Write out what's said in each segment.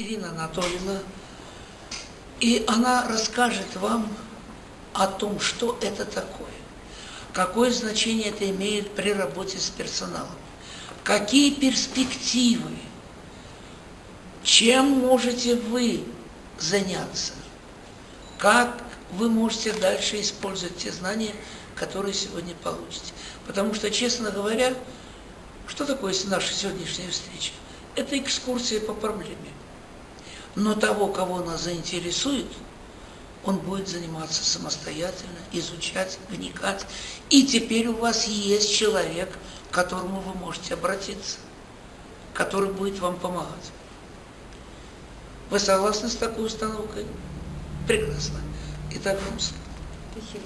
Ирина Анатольевна, и она расскажет вам о том, что это такое, какое значение это имеет при работе с персоналом, какие перспективы, чем можете вы заняться, как вы можете дальше использовать те знания, которые сегодня получите. Потому что, честно говоря, что такое наша сегодняшняя встреча? Это экскурсия по проблеме. Но того, кого она заинтересует, он будет заниматься самостоятельно, изучать, вникать. И теперь у вас есть человек, к которому вы можете обратиться, который будет вам помогать. Вы согласны с такой установкой? Прекрасно. Итак, слово. Спасибо.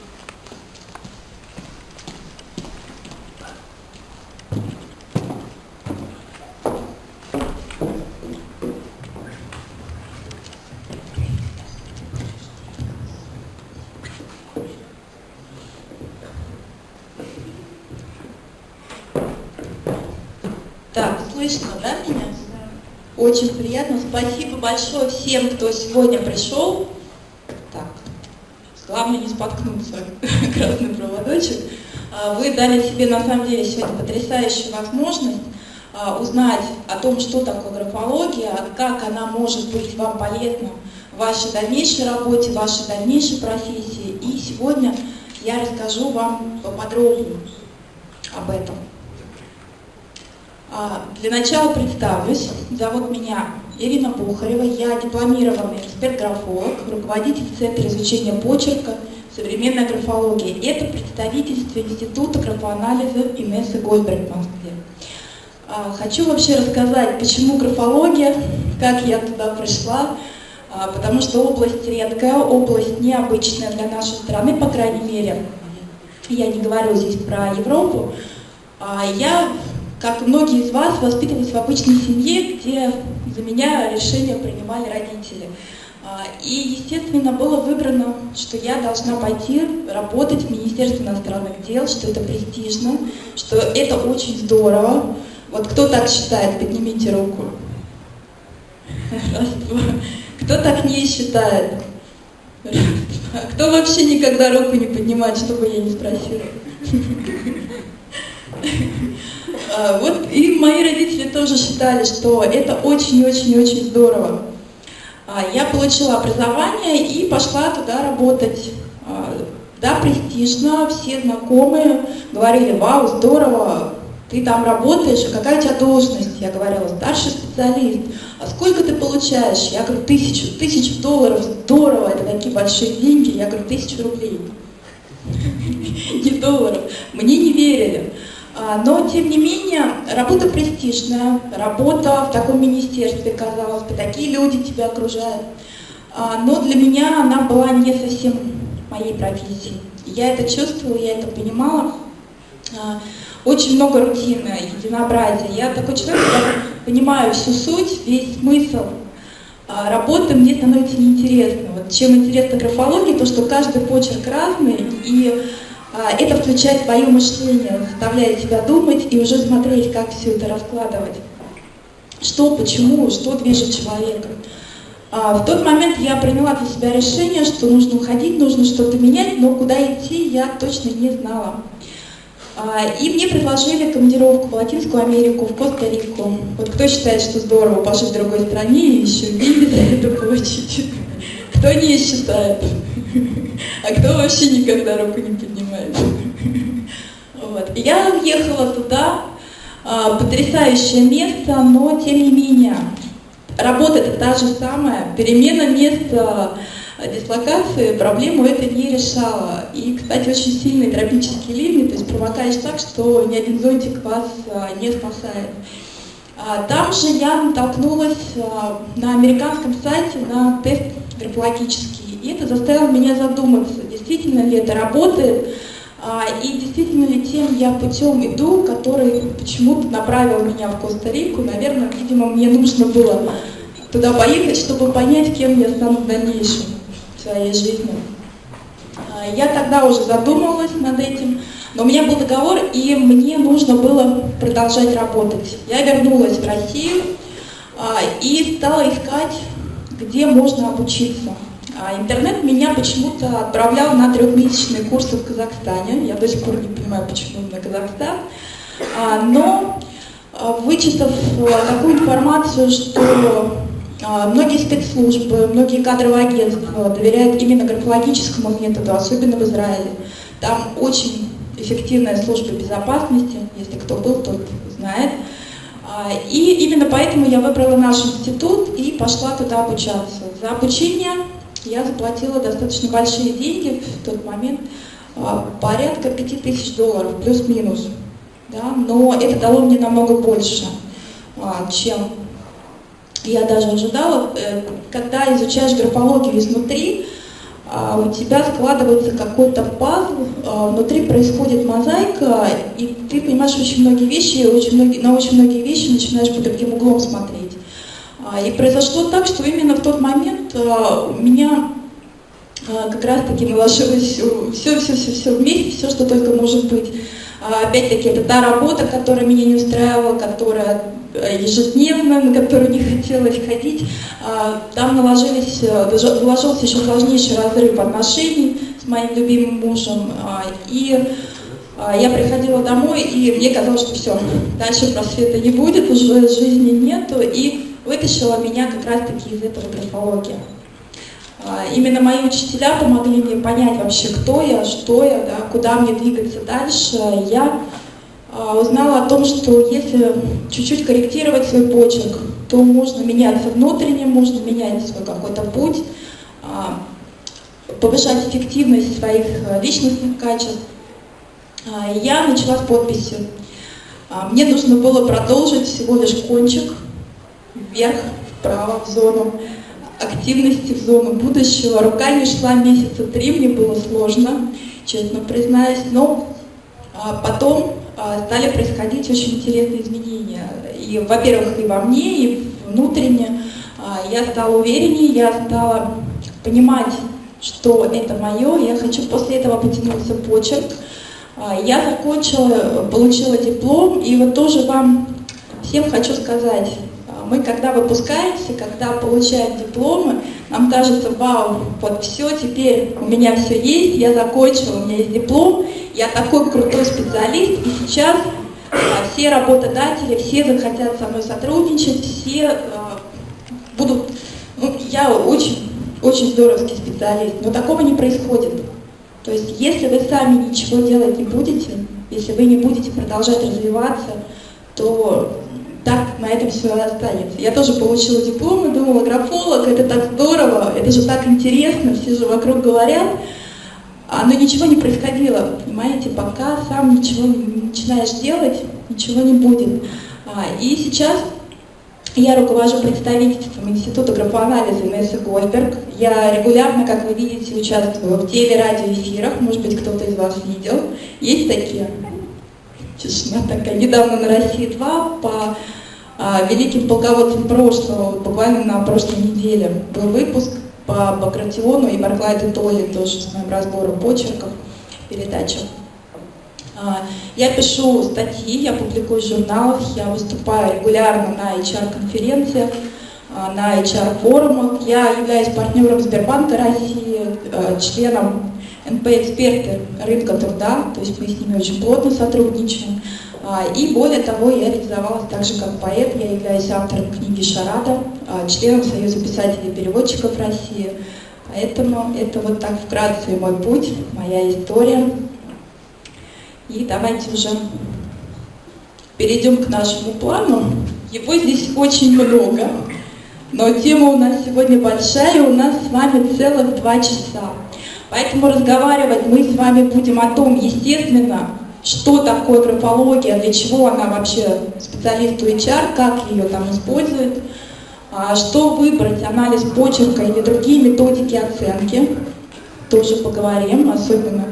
Так, слышно, да, меня? Очень приятно. Спасибо большое всем, кто сегодня пришел. Так, главное не споткнуться, красный проводочек. А, вы дали себе на самом деле сегодня потрясающую возможность а, узнать о том, что такое графология, как она может быть вам полезна в вашей дальнейшей работе, в вашей дальнейшей профессии. И сегодня я расскажу вам поподробнее об этом. А, для начала представлюсь. Зовут меня Ирина Бухарева. Я дипломированный эксперт-графолог, руководитель Центра изучения почерка «Современная графология». Это представительство Института графоанализа Инессы Гольберг в Москве. А, хочу вообще рассказать, почему графология, как я туда пришла, а, потому что область редкая, область необычная для нашей страны, по крайней мере. Я не говорю здесь про Европу. Я как многие из вас, воспитывалась в обычной семье, где за меня решения принимали родители. А, и, естественно, было выбрано, что я должна пойти работать в Министерстве иностранных дел, что это престижно, что это очень здорово. Вот кто так считает, поднимите руку. Раз, два. Кто так не считает? Раз. Кто вообще никогда руку не поднимает, чтобы я не спросила? А, вот и мои родители тоже считали, что это очень-очень-очень здорово. А, я получила образование и пошла туда работать. А, да, престижно, все знакомые говорили, вау, здорово, ты там работаешь, а какая у тебя должность? Я говорила, старший специалист. А сколько ты получаешь? Я говорю, тысячу, тысячу долларов, здорово, это такие большие деньги. Я говорю, тысячу рублей. Не долларов. Мне не верили. А, но, тем не менее, работа престижная, работа в таком министерстве, казалось бы, такие люди тебя окружают. А, но для меня она была не совсем моей профессией. Я это чувствовала, я это понимала. А, очень много рутины, единообразия. Я такой человек, понимаю всю суть, весь смысл работы мне становится неинтересно. Вот чем интересна графология, то что каждый почерк разный, и это включает твое мышление, заставляет тебя думать и уже смотреть, как все это раскладывать. Что, почему, что движет человеком. А, в тот момент я приняла для себя решение, что нужно уходить, нужно что-то менять, но куда идти я точно не знала. А, и мне предложили командировку в Латинскую Америку, в Коста-Рику. Вот кто считает, что здорово пожить в другой стране и еще деньги за это получить? Кто не считает? А кто вообще никогда руку не поднимает? Вот. Я уехала туда, а, потрясающее место, но тем не менее, работа это та же самая, перемена места дислокации проблему это не решала. И, кстати, очень сильные тропические ливни, то есть промокаешь так, что ни один зонтик вас а, не спасает. А, там же я натолкнулась на американском сайте на тест графологический и это заставило меня задуматься, действительно ли это работает, а, и действительно ли тем я путем иду, который почему-то направил меня в Коста-Рику. Наверное, видимо, мне нужно было туда поехать, чтобы понять, кем я стану в дальнейшем в своей жизни. А, я тогда уже задумывалась над этим, но у меня был договор, и мне нужно было продолжать работать. Я вернулась в Россию, а, и стала искать, где можно обучиться. А интернет меня почему-то отправлял на трехмесячные курсы в Казахстане. Я до сих пор не понимаю, почему на Казахстан. А, но вычитав такую информацию, что многие спецслужбы, многие кадровые агентства доверяют именно графологическому методу, особенно в Израиле. Там очень эффективная служба безопасности, если кто был, тот знает. И именно поэтому я выбрала наш институт и пошла туда обучаться. За обучение я заплатила достаточно большие деньги в тот момент, а, порядка 5000 долларов, плюс-минус. Да? Но это дало мне намного больше, а, чем я даже ожидала. Э, когда изучаешь графологию изнутри, а, у тебя складывается какой-то пазл, внутри происходит мозаика, и ты понимаешь очень многие вещи, очень многие, на очень многие вещи начинаешь под другим углом смотреть. А, и произошло так, что именно в тот момент а, у меня а, как раз-таки наложилось все-все-все вместе, все, что только может быть. Опять-таки, это та работа, которая меня не устраивала, которая ежедневно, на которую не хотелось ходить. Там наложились, наложился еще сложнейший разрыв отношений с моим любимым мужем. И я приходила домой, и мне казалось, что все, дальше просвета не будет, уже жизни нету. И вытащила меня как раз-таки из этого графологии. А, именно мои учителя помогли мне понять вообще, кто я, что я, да, куда мне двигаться дальше. Я а, узнала о том, что если чуть-чуть корректировать свой почерк, то можно меняться внутренне, можно менять свой какой-то путь, а, повышать эффективность своих личностных качеств. Я начала с подписи. Мне нужно было продолжить всего лишь кончик, вверх, вправо, в зону активности, в зону будущего. Рука не шла месяца три, мне было сложно, честно признаюсь, но а, потом а, стали происходить очень интересные изменения. И, во-первых, и во мне, и внутренне. А, я стала увереннее, я стала понимать, что это мое, я хочу после этого потянуться почерк. Я закончила, получила диплом, и вот тоже вам всем хочу сказать, мы когда выпускаемся, когда получаем дипломы, нам кажется, вау, вот все, теперь у меня все есть, я закончила, у меня есть диплом, я такой крутой специалист, и сейчас а, все работодатели, все захотят со мной сотрудничать, все а, будут, ну, я очень, очень здоровский специалист, но такого не происходит. То есть, если вы сами ничего делать не будете, если вы не будете продолжать развиваться, то так на этом все останется. Я тоже получила диплом и думала, графолог, это так здорово, это же так интересно, все же вокруг говорят. А, но ничего не происходило, понимаете, пока сам ничего не начинаешь делать, ничего не будет. А, и сейчас я руковожу представительством Института графоанализа Инессы Гольберг. Я регулярно, как вы видите, участвую в телерадиоэфирах, может быть, кто-то из вас видел. Есть такие? Тишина такая. Недавно на России-2 по а, великим полководцам прошлого, буквально на прошлой неделе был выпуск по Багратиону и Барклайду Толли, тоже с моим разбором почерков, передачах. А, я пишу статьи, я публикую в журналах, я выступаю регулярно на HR-конференциях, а, на HR-форумах. Я являюсь партнером Сбербанка России, а, членом НП-эксперты рынка труда, то есть мы с ними очень плотно сотрудничаем. А, и более того, я реализовалась также как поэт, я являюсь автором книги «Шарада», а, членом Союза писателей и переводчиков России. Поэтому это вот так вкратце мой путь, моя история. И давайте уже перейдем к нашему плану. Его здесь очень много, но тема у нас сегодня большая, у нас с вами целых два часа. Поэтому разговаривать мы с вами будем о том, естественно, что такое графология, для чего она вообще специалисту HR, как ее там используют, а, что выбрать, анализ почерка или другие методики оценки, тоже поговорим, особенно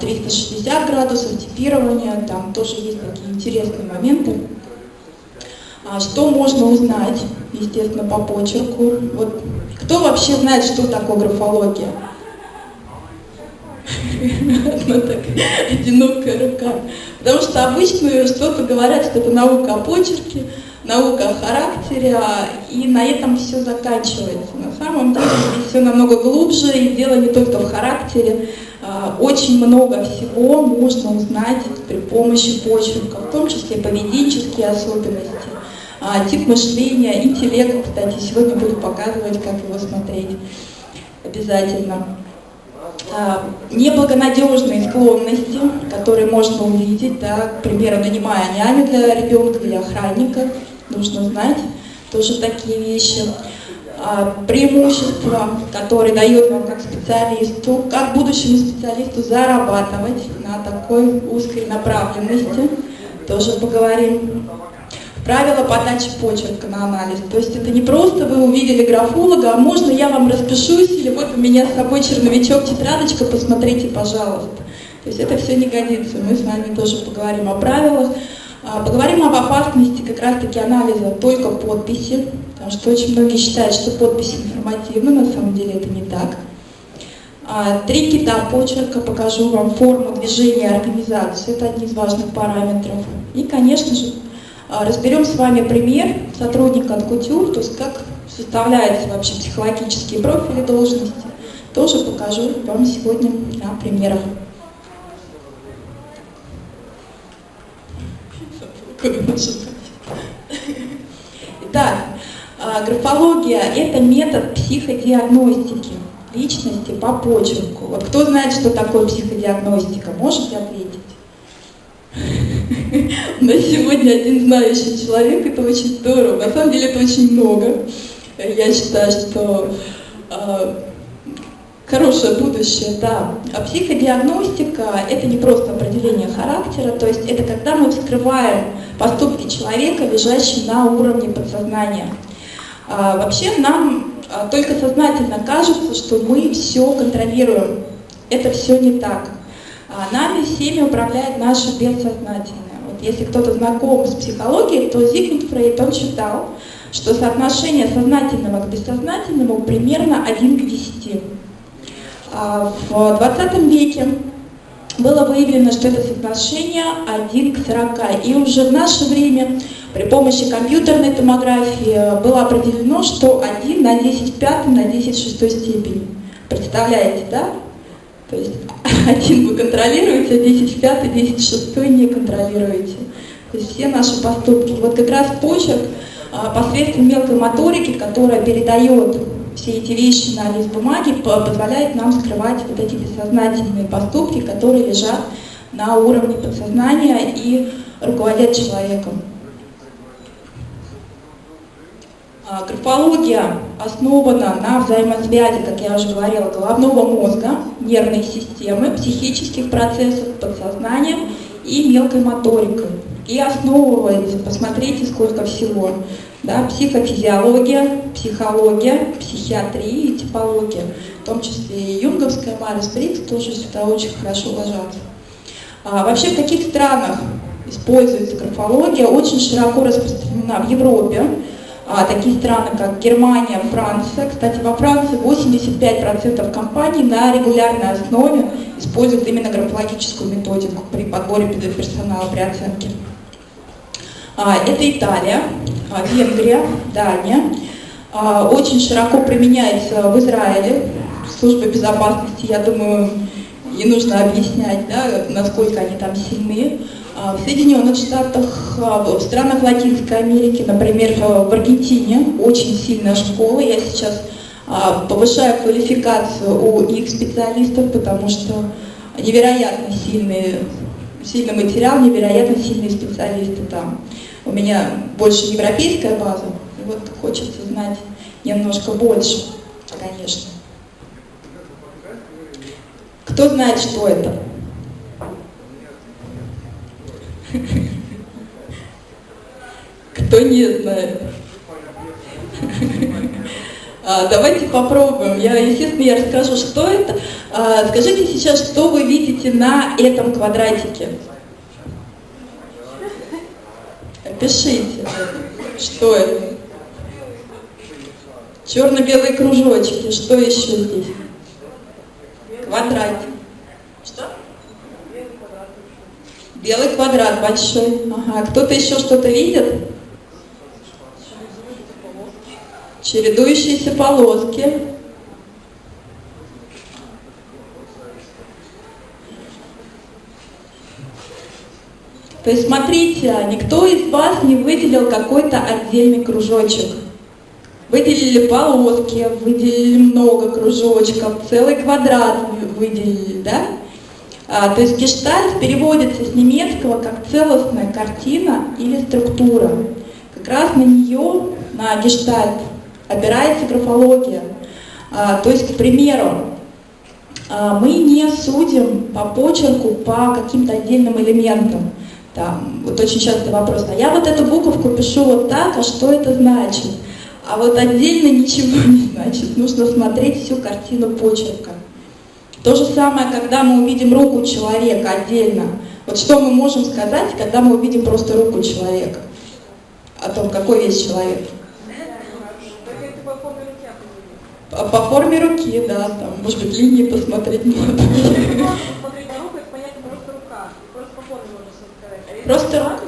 360 а, градусов, типирования, там тоже есть такие интересные моменты. А, что можно узнать, естественно, по почерку? Вот, кто вообще знает, что такое графология? Одна такая одинокая рука. Потому что обычно что-то говорят, что это наука о почерке, наука о характере, а, и на этом все заканчивается. На самом деле все намного глубже, и дело не только в характере. А, очень много всего можно узнать при помощи почерка, в том числе поведенческие особенности, а, тип мышления, интеллект, кстати, сегодня буду показывать, как его смотреть обязательно. Неблагонадежные склонности, которые можно увидеть, да, к примеру, нанимая няню для ребенка или охранника, нужно знать тоже такие вещи. А, преимущества, которые дает вам как специалисту, как будущему специалисту зарабатывать на такой узкой направленности, тоже поговорим. Правила подачи почерка на анализ. То есть это не просто вы увидели графолога, а можно я вам распишусь, или вот у меня с собой черновичок, тетрадочка, посмотрите, пожалуйста. То есть это все не годится. Мы с вами тоже поговорим о правилах. А, поговорим об опасности как раз-таки анализа только подписи, потому что очень многие считают, что подписи информативны, на самом деле это не так. А, три кита почерка, покажу вам форму движения организации, это один из важных параметров. И, конечно же, разберем с вами пример сотрудника от Кутюр, то есть как составляются вообще психологические профили должности. Тоже покажу вам сегодня на примерах. Итак, а, графология – это метод психодиагностики личности по почерку. Вот кто знает, что такое психодиагностика, можете ответить? У нас сегодня один знающий человек, это очень здорово. На самом деле это очень много. Я считаю, что э, хорошее будущее, да. А психодиагностика – это не просто определение характера, то есть это когда мы вскрываем поступки человека, лежащие на уровне подсознания. А, вообще нам а, только сознательно кажется, что мы все контролируем. Это все не так. А нами всеми управляет наше бессознательное. Если кто-то знаком с психологией, то Зигмунд Фрейд, он считал, что соотношение сознательного к бессознательному примерно 1 к 10. А в 20 веке было выявлено, что это соотношение 1 к 40. И уже в наше время при помощи компьютерной томографии было определено, что 1 на 10 в на 10 в шестой степени. Представляете, да? То есть один вы контролируете, а 10 в 5, 10 в 6 не контролируете. То есть все наши поступки. Вот как раз почерк а, посредством мелкой моторики, которая передает все эти вещи на лист бумаги, позволяет нам скрывать вот эти бессознательные поступки, которые лежат на уровне подсознания и руководят человеком. А, графология основана на взаимосвязи, как я уже говорила, головного мозга, нервной системы, психических процессов, подсознания и мелкой моторикой. И основывается, посмотрите, сколько всего, да, психофизиология, психология, психиатрия и типология, в том числе и юнговская Марис Брикс тоже сюда очень хорошо ложатся. А, вообще в каких странах используется графология, очень широко распространена в Европе, такие страны, как Германия, Франция. Кстати, во Франции 85% компаний на регулярной основе используют именно графологическую методику при подборе персонала при оценке. А, это Италия, а, Венгрия, Дания. А, очень широко применяется в Израиле. Служба безопасности, я думаю, не нужно объяснять, да, насколько они там сильны. В Соединенных Штатах, в странах Латинской Америки, например, в Аргентине очень сильная школа. Я сейчас повышаю квалификацию у их специалистов, потому что невероятно сильный, сильный материал, невероятно сильные специалисты там. У меня больше европейская база, и вот хочется знать немножко больше, конечно. Кто знает, что это? Кто не знает? А, давайте попробуем. Я, естественно, я расскажу, что это. А, скажите сейчас, что вы видите на этом квадратике? Пишите, что это. Черно-белые кружочки. Что еще здесь? Квадратик. Что? Белый квадрат большой. Ага. Кто-то еще что-то видит? Чередующиеся полоски, То есть смотрите, никто из вас не выделил какой-то отдельный кружочек. Выделили полоски, выделили много кружочков, целый квадрат выделили, да? А, то есть гештальт переводится с немецкого как целостная картина или структура. Как раз на нее, на гештальт, опирается графология. А, то есть, к примеру, а, мы не судим по почерку по каким-то отдельным элементам. Там, вот очень часто вопрос, а я вот эту буковку пишу вот так, а что это значит? А вот отдельно ничего не значит, нужно смотреть всю картину почерка. То же самое, когда мы увидим руку человека отдельно. Вот что мы можем сказать, когда мы увидим просто руку человека? О том, какой есть человек. По, форме руки, да, там, может быть, линии посмотреть надо. Просто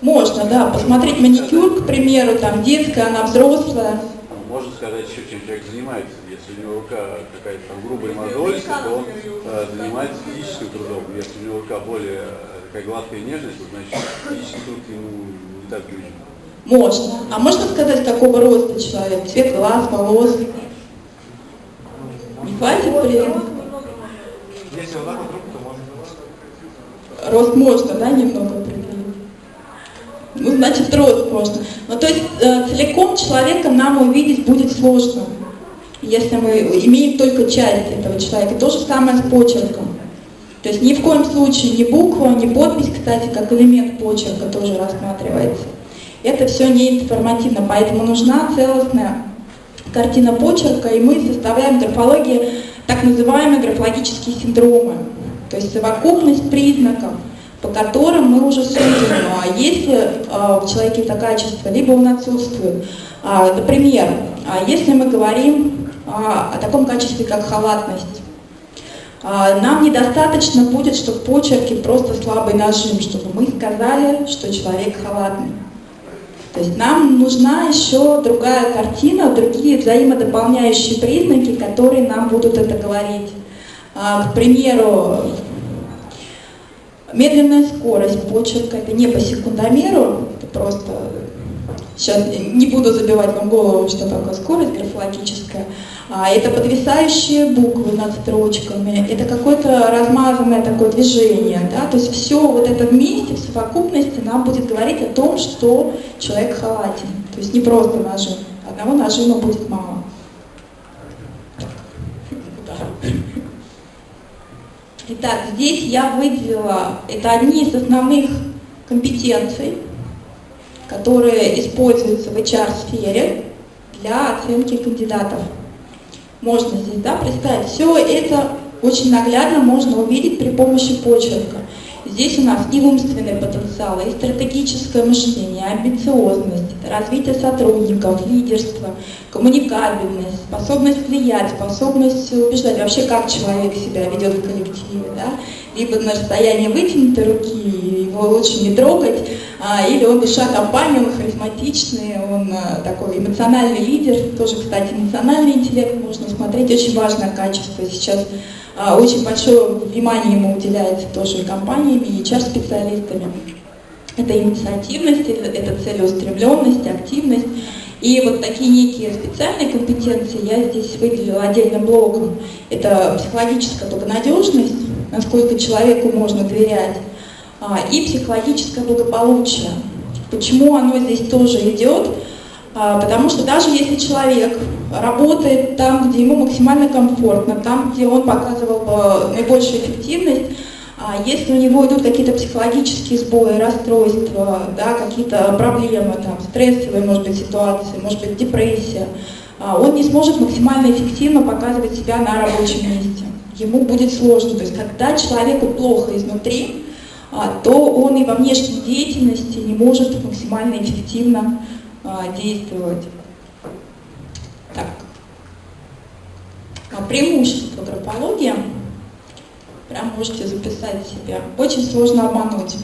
можно, да, посмотреть маникюр, к примеру, там детская, она взрослая. Можно сказать чем человек занимается. Если у него рука какая-то там грубая мозолистая, то он э, занимается физическим трудом. Если у него рука более э, такая гладкая и нежная, то значит физический труд ему не так нужен. Можно. А можно сказать, какого роста человек? Цвет глаз, волос? Не хватит? Если вот рост можно, да, немного определить? Ну, значит, рост можно. Ну, то есть э, целиком человека нам увидеть будет сложно, если мы имеем только часть этого человека. То же самое с почерком. То есть ни в коем случае ни буква, ни подпись, кстати, как элемент почерка тоже рассматривается. Это все не информативно, поэтому нужна целостная картина почерка, и мы составляем графологии так называемые графологические синдромы. То есть совокупность признаков, по которым мы уже судим, а если а, в человеке это качество, либо он отсутствует. А, например, если мы говорим о таком качестве, как халатность, нам недостаточно будет, чтобы в почерке просто слабый нажим, чтобы мы сказали, что человек халатный. То есть нам нужна еще другая картина, другие взаимодополняющие признаки, которые нам будут это говорить. А, к примеру, медленная скорость почерка, это не по секундомеру, это просто, сейчас не буду забивать вам голову, что такое скорость графологическая, а это подвисающие буквы над строчками, это какое-то размазанное такое движение, да, то есть все вот это вместе, в совокупности нам будет говорить о том, что человек халатен, то есть не просто нажим, одного нажима будет мало. Итак, здесь я выделила, это одни из основных компетенций, которые используются в HR-сфере для оценки кандидатов. Можно здесь да, представить. Все это очень наглядно можно увидеть при помощи почерка. Здесь у нас и умственный потенциал, и стратегическое мышление, амбициозность, развитие сотрудников, лидерство, коммуникабельность, способность влиять, способность убеждать, вообще как человек себя ведет в коллективе, да? либо на расстоянии вытянутой руки, его лучше не трогать, или он душа компании, он харизматичный, он а, такой эмоциональный лидер, тоже, кстати, эмоциональный интеллект можно смотреть, очень важное качество сейчас а, очень большое внимание ему уделяется тоже компаниями, и HR-специалистами. Это инициативность, это целеустремленность, активность. И вот такие некие специальные компетенции я здесь выделила отдельным блоком. Это психологическая благонадежность, насколько человеку можно доверять, а, и психологическое благополучие. Почему оно здесь тоже идет? А, потому что даже если человек работает там, где ему максимально комфортно, там, где он показывал наибольшую эффективность, а если у него идут какие-то психологические сбои, расстройства, да, какие-то проблемы, там, стрессовые, может быть, ситуации, может быть, депрессия, а, он не сможет максимально эффективно показывать себя на рабочем месте. Ему будет сложно. То есть, когда человеку плохо изнутри, то он и во внешней деятельности не может максимально эффективно а, действовать. Так. А преимущество графологии, прям можете записать себе, очень сложно обмануть.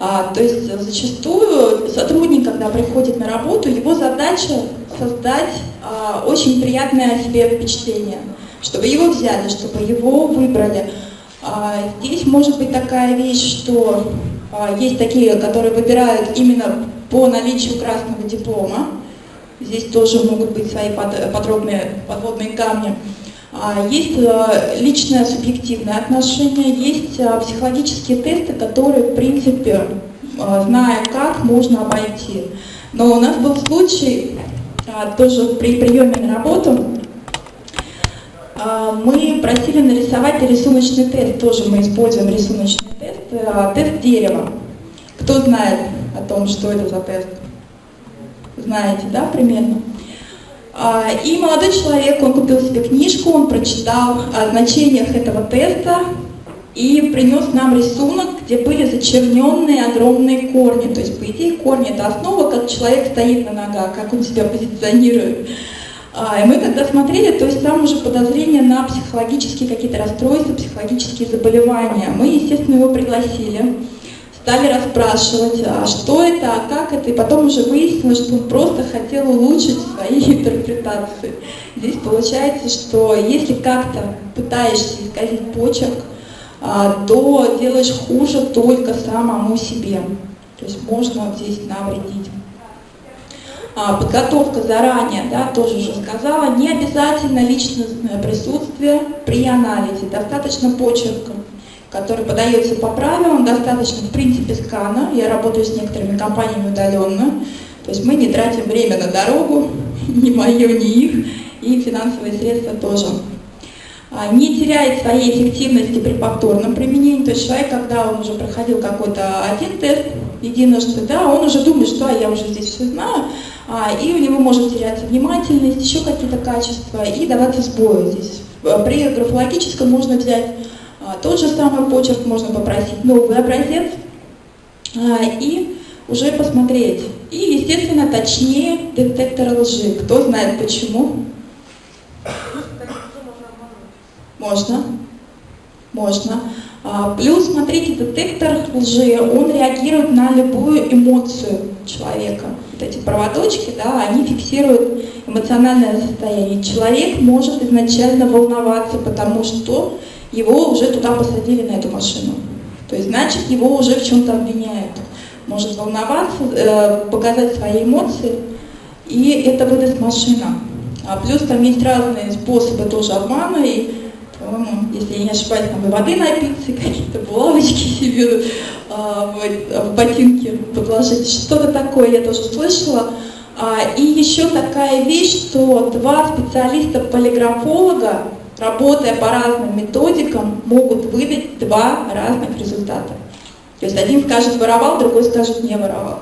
А, то есть зачастую сотрудник, когда приходит на работу, его задача создать а, очень приятное себе впечатление, чтобы его взяли, чтобы его выбрали. А, здесь может быть такая вещь, что а, есть такие, которые выбирают именно по наличию красного диплома. Здесь тоже могут быть свои подробные подводные камни. А, есть а, личное субъективное отношение, есть психологические тесты, которые, в принципе, зная как, можно обойти. Но у нас был случай, тоже при приеме на работу, мы просили нарисовать рисуночный тест, тоже мы используем рисуночный тест, тест дерева. Кто знает о том, что это за тест? Знаете, да, примерно? И молодой человек, он купил себе книжку, он прочитал о значениях этого теста и принес нам рисунок, где были зачерненные огромные корни. То есть, по идее, корни – это основа, как человек стоит на ногах, как он себя позиционирует. И мы когда смотрели, то есть там уже подозрения на психологические какие-то расстройства, психологические заболевания. Мы, естественно, его пригласили, стали расспрашивать, а что это, а как это, и потом уже выяснилось, что он просто хотел улучшить свои интерпретации. Здесь получается, что если как-то пытаешься исказить почерк, а, то делаешь хуже только самому себе. То есть можно здесь навредить. А, подготовка заранее, да, тоже уже сказала, не обязательно личностное присутствие при анализе, достаточно почерка, который подается по правилам, достаточно в принципе скана, я работаю с некоторыми компаниями удаленно, то есть мы не тратим время на дорогу, ни мое, ни их, и финансовые средства тоже. А, не теряет своей эффективности при повторном применении, то есть человек, когда он уже проходил какой-то один тест, единожды, да, он уже думает, что а, я уже здесь все знаю, и у него может теряться внимательность, еще какие-то качества, и даваться сбою здесь. При графологическом можно взять а, тот же самый почерк, можно попросить новый образец а, и уже посмотреть. И, естественно, точнее детектор лжи. Кто знает почему? Можно. Можно. А, плюс, смотрите, детектор лжи, он реагирует на любую эмоцию человека. Вот эти проводочки, да, они фиксируют эмоциональное состояние. Человек может изначально волноваться, потому что его уже туда посадили на эту машину. То есть, значит, его уже в чем-то обвиняют. Может волноваться, э, показать свои эмоции, и это выдаст машина. А плюс там есть разные способы тоже обмана, и по-моему, если я не ошибаюсь, там и воды напиться, какие-то булавочки себе а, в, в ботинки подложить. Что-то такое я тоже слышала. А, и еще такая вещь, что два специалиста-полиграфолога, работая по разным методикам, могут выдать два разных результата. То есть один скажет воровал, другой скажет не воровал.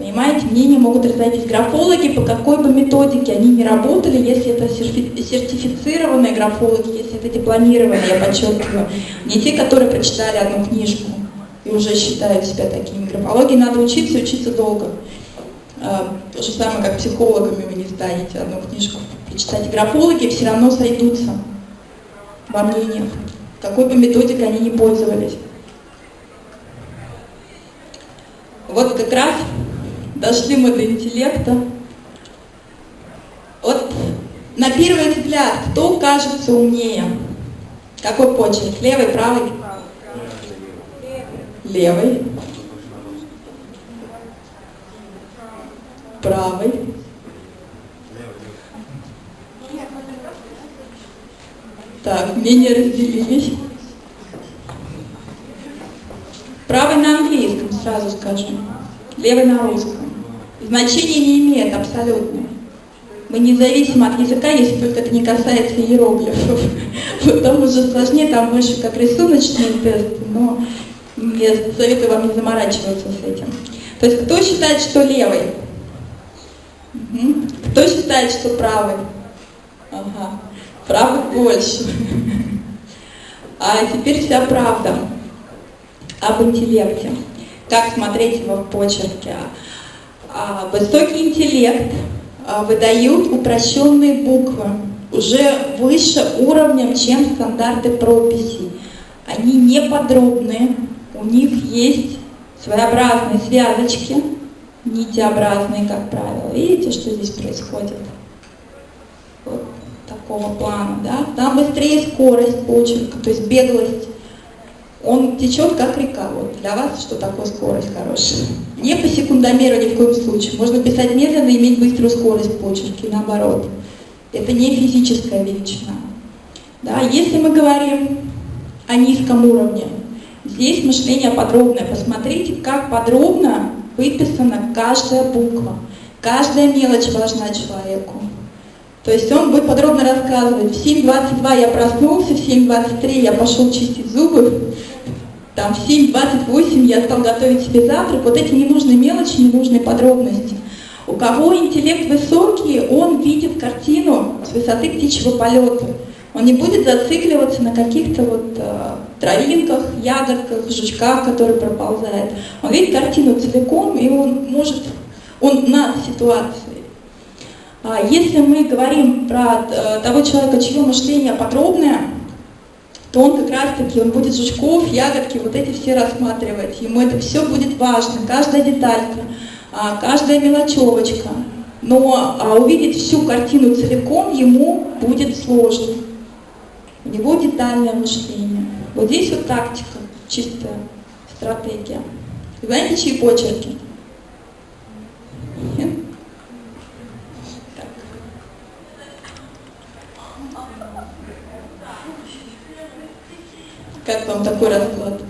Понимаете, мнения могут разойтись. Графологи, по какой бы методике они не работали, если это сертифицированные графологи, если это дипломированные, я подчеркиваю, не те, которые прочитали одну книжку и уже считают себя такими. Графологии надо учиться, учиться долго. А, то же самое, как психологами вы не станете одну книжку прочитать. Графологи все равно сойдутся во мнениях, какой бы методикой они ни пользовались. Вот как раз дошли мы до интеллекта. Вот на первый взгляд, кто кажется умнее? Какой почерк? Левый, правый? Левый. Правый. Так, мнения разделились. Правый на английском, сразу скажем. Левый на русском значения не имеет абсолютно. Мы независимо от языка, если только это не касается иероглифов. Вот там уже сложнее, там больше как рисуночный тест, но я советую вам не заморачиваться с этим. То есть кто считает, что левый? Кто считает, что правый? Ага. Правый больше. А теперь вся правда об интеллекте. Как смотреть его в почерке? А, высокий интеллект а, выдают упрощенные буквы, уже выше уровнем, чем стандарты прописей. Они не подробные, у них есть своеобразные связочки, нитеобразные, как правило. Видите, что здесь происходит? Вот такого плана, да? Там быстрее скорость почерка, то есть беглость. Он течет как река. Вот для вас что такое скорость хорошая? Не по секундомеру ни в коем случае. Можно писать медленно и иметь быструю скорость почерки, наоборот. Это не физическая величина. Да? Если мы говорим о низком уровне, здесь мышление подробное. Посмотрите, как подробно выписана каждая буква. Каждая мелочь важна человеку. То есть он будет подробно рассказывать, в 7.22 я проснулся, в 7.23 я пошел чистить зубы, там в 7.28 я стал готовить себе завтрак. Вот эти ненужные мелочи, ненужные подробности. У кого интеллект высокий, он видит картину с высоты птичьего полета. Он не будет зацикливаться на каких-то вот э, травинках, ягодках, жучках, которые проползают. Он видит картину целиком, и он может, он над ситуацией. А если мы говорим про э, того человека, чье мышление подробное, то он как раз-таки, он будет жучков, ягодки, вот эти все рассматривать. Ему это все будет важно, каждая деталька, а, каждая мелочевочка. Но а, увидеть всю картину целиком ему будет сложно. У него детальное мышление. Вот здесь вот тактика, чистая стратегия. Знаете, чьи почерки? Нет? Как вам такой расклад?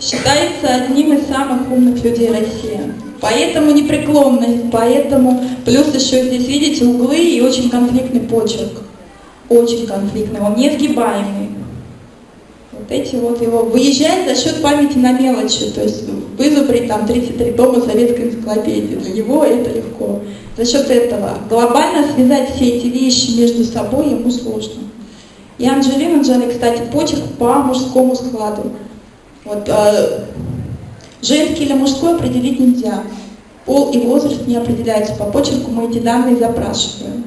Считается одним из самых умных людей России. Поэтому непреклонность, поэтому плюс еще здесь, видите, углы и очень конфликтный почерк. Очень конфликтный, он несгибаемый. Вот эти вот его выезжает за счет памяти на мелочи, то есть вызубрить там 33 тома советской энциклопедии. Для него это легко. За счет этого глобально связать все эти вещи между собой ему сложно. И Анджелина Джоли, кстати, почерк по мужскому складу. Вот, э, женский или мужской определить нельзя. Пол и возраст не определяются по почерку, мы эти данные запрашиваем.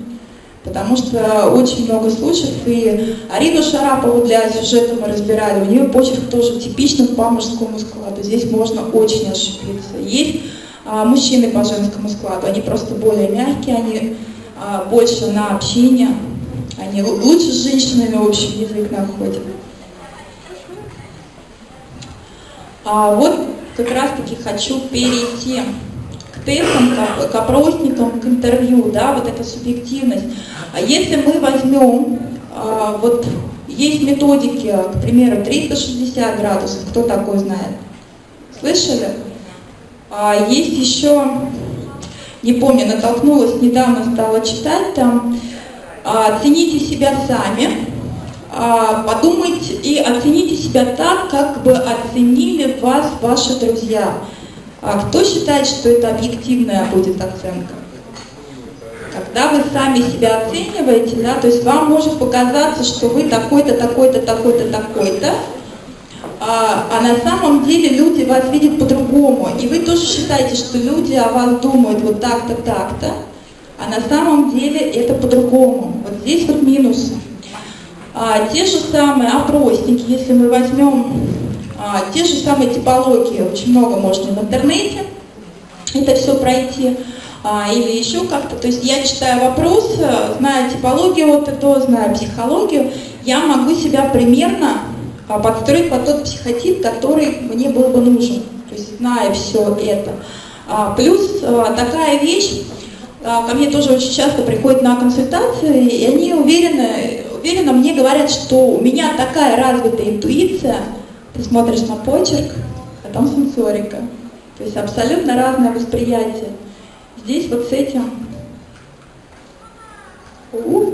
Потому что очень много случаев, и Арину Шарапову для сюжета мы разбирали, у нее почерк тоже типичный по мужскому складу, здесь можно очень ошибиться. Есть мужчины по женскому складу, они просто более мягкие, они а, больше на общение, они лучше с женщинами общий язык находят. А вот как раз-таки хочу перейти к тестам, к, к опросникам, к интервью, да, вот эта субъективность. А если мы возьмем, а, вот есть методики, к примеру, 360 градусов, кто такой знает? Слышали? А есть еще, не помню, натолкнулась, недавно стала читать там, а, «Цените себя сами», а, подумайте и оцените себя так, как бы оценили вас ваши друзья. А кто считает, что это объективная будет оценка? Когда вы сами себя оцениваете, да, то есть вам может показаться, что вы такой-то, такой-то, такой-то, такой-то, а, а на самом деле люди вас видят по-другому. И вы тоже считаете, что люди о вас думают вот так-то, так-то, а на самом деле это по-другому. Вот здесь вот минусы. А, те же самые опросники, если мы возьмем а, те же самые типологии, очень много можно в интернете это все пройти, а, или еще как-то. То есть я читаю вопрос, зная типологию от этого, зная психологию, я могу себя примерно подстроить под тот психотип, который мне был бы нужен. То есть зная все это. А, плюс а, такая вещь, а, ко мне тоже очень часто приходят на консультации, и они уверены, уверенно мне говорят, что у меня такая развитая интуиция, ты смотришь на почерк, а там сенсорика. То есть абсолютно разное восприятие. Здесь вот с этим... У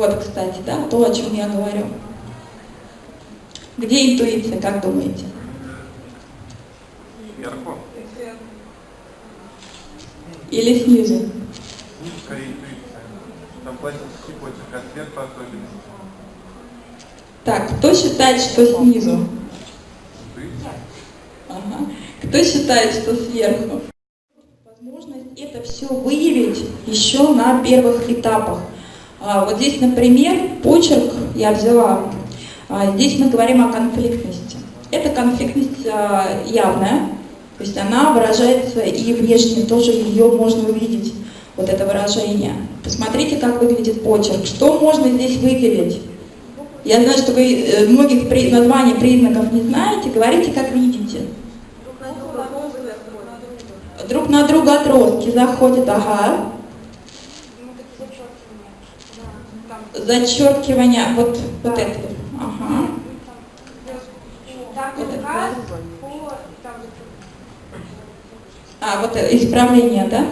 Вот, кстати, да, то, о чем я говорю. Где интуиция, как думаете? Сверху. Или снизу? Скорее интуиция. Там классический почерк, а сверху особенность. Так, кто считает, что снизу? Интуиция. Ага. Кто считает, что сверху? Возможность это все выявить еще на первых этапах. А, вот здесь, например, почерк я взяла. А, здесь мы говорим о конфликтности. Эта конфликтность а, явная, то есть она выражается и внешне, тоже ее можно увидеть, вот это выражение. Посмотрите, как выглядит почерк. Что можно здесь выделить? Я знаю, что вы э, многих при, названий признаков не знаете, говорите, как видите. Друг на друга отростки заходят, ага. Зачеркивание, вот, вот это. Ага. А, вот исправление, да?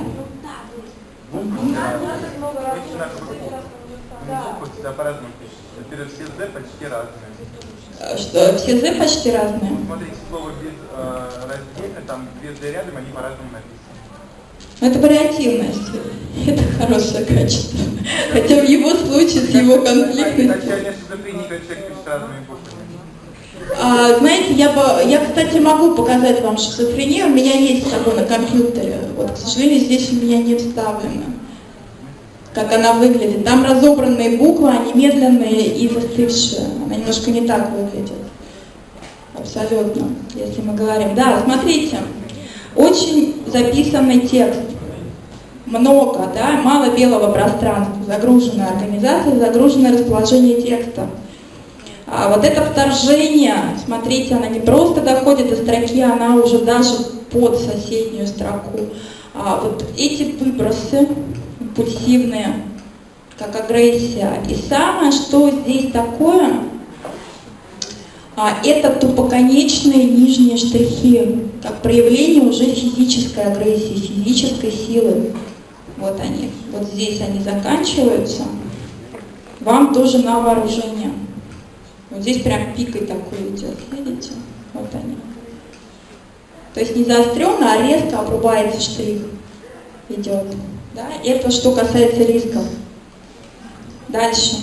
По-разному все почти разные. Э, Что, все Z почти разные. Смотрите, слово без э, раздельно, там две Z рядом, они по-разному написаны. Но это вариативность. Это хорошее качество. Хотя в его случае с его конфликтностью. А, знаете, я, бы, я, кстати, могу показать вам шизофрению. У меня есть собой на компьютере. Вот, к сожалению, здесь у меня не вставлено, как она выглядит. Там разобранные буквы, они медленные и застывшие. Она немножко не так выглядит. Абсолютно, если мы говорим. Да, смотрите, очень записанный текст. Много, да, мало белого пространства, загруженная организация, загруженное расположение текста. А вот это вторжение, смотрите, она не просто доходит до строки, она уже даже под соседнюю строку. А вот эти выбросы импульсивные, как агрессия. И самое, что здесь такое, а, это тупоконечные нижние штрихи, как проявление уже физической агрессии, физической силы. Вот они, вот здесь они заканчиваются. Вам тоже на вооружение. Вот здесь прям пикой такой идет, видите? Вот они. То есть не заостренно, а резко обрубается штрих. Идет. Да? Это что касается рисков. Дальше.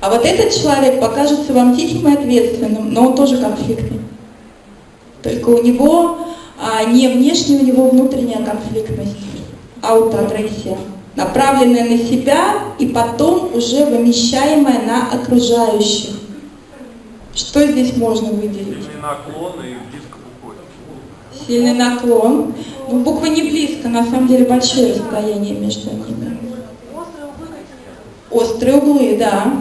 А вот этот человек покажется вам тихим и ответственным, но он тоже конфликтный. Только у него а, не внешняя, у него внутренняя конфликтность, аутоагрессия, направленная на себя и потом уже вымещаемая на окружающих. Что здесь можно выделить? Сильный наклон и близко к. Сильный наклон. Ну, буквы не близко, на самом деле большое расстояние между ними. Острые углы, да.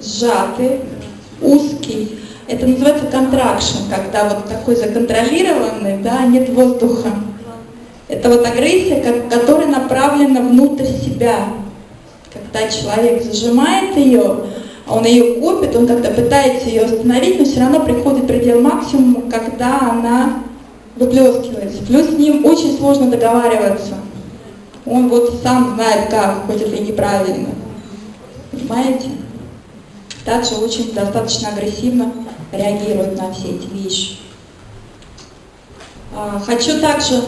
Сжатый, узкий. Это называется контракшн, когда вот такой законтролированный, да, нет воздуха. Это вот агрессия, которая направлена внутрь себя. Когда человек зажимает ее, а он ее копит, он как-то пытается ее остановить, но все равно приходит предел максимума, когда она выплескивается. Плюс с ним очень сложно договариваться. Он вот сам знает как, хоть это и неправильно. Понимаете? Также очень достаточно агрессивно реагирует на все эти вещи. А, Хочу также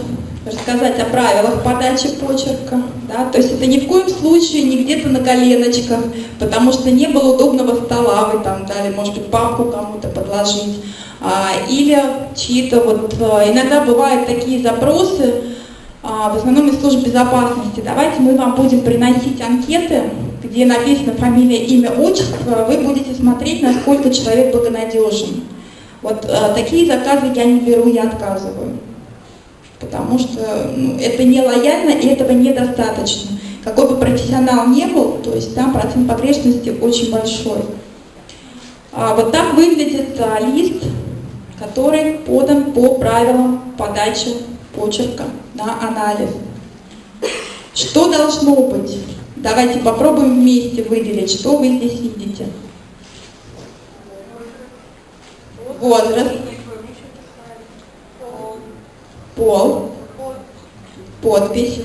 рассказать о правилах подачи почерка. Да? То есть это ни в коем случае не где-то на коленочках, потому что не было удобного стола, вы там дали, может быть, папку кому-то подложить. А, Или чьи-то вот... а, Иногда бывают такие запросы, в основном из служб безопасности. Давайте мы вам будем приносить анкеты, где написано фамилия, имя, отчество, вы будете смотреть, насколько человек благонадежен. Вот э, такие заказы я не беру, я отказываю. Потому что ну, это не лояльно и этого недостаточно. Какой бы профессионал не был, то есть там процент погрешности очень большой. А, вот так выглядит а, лист, который подан по правилам подачи почерка на анализ. Что должно быть? Давайте попробуем вместе выделить, что вы здесь видите. Возраст, пол, подпись,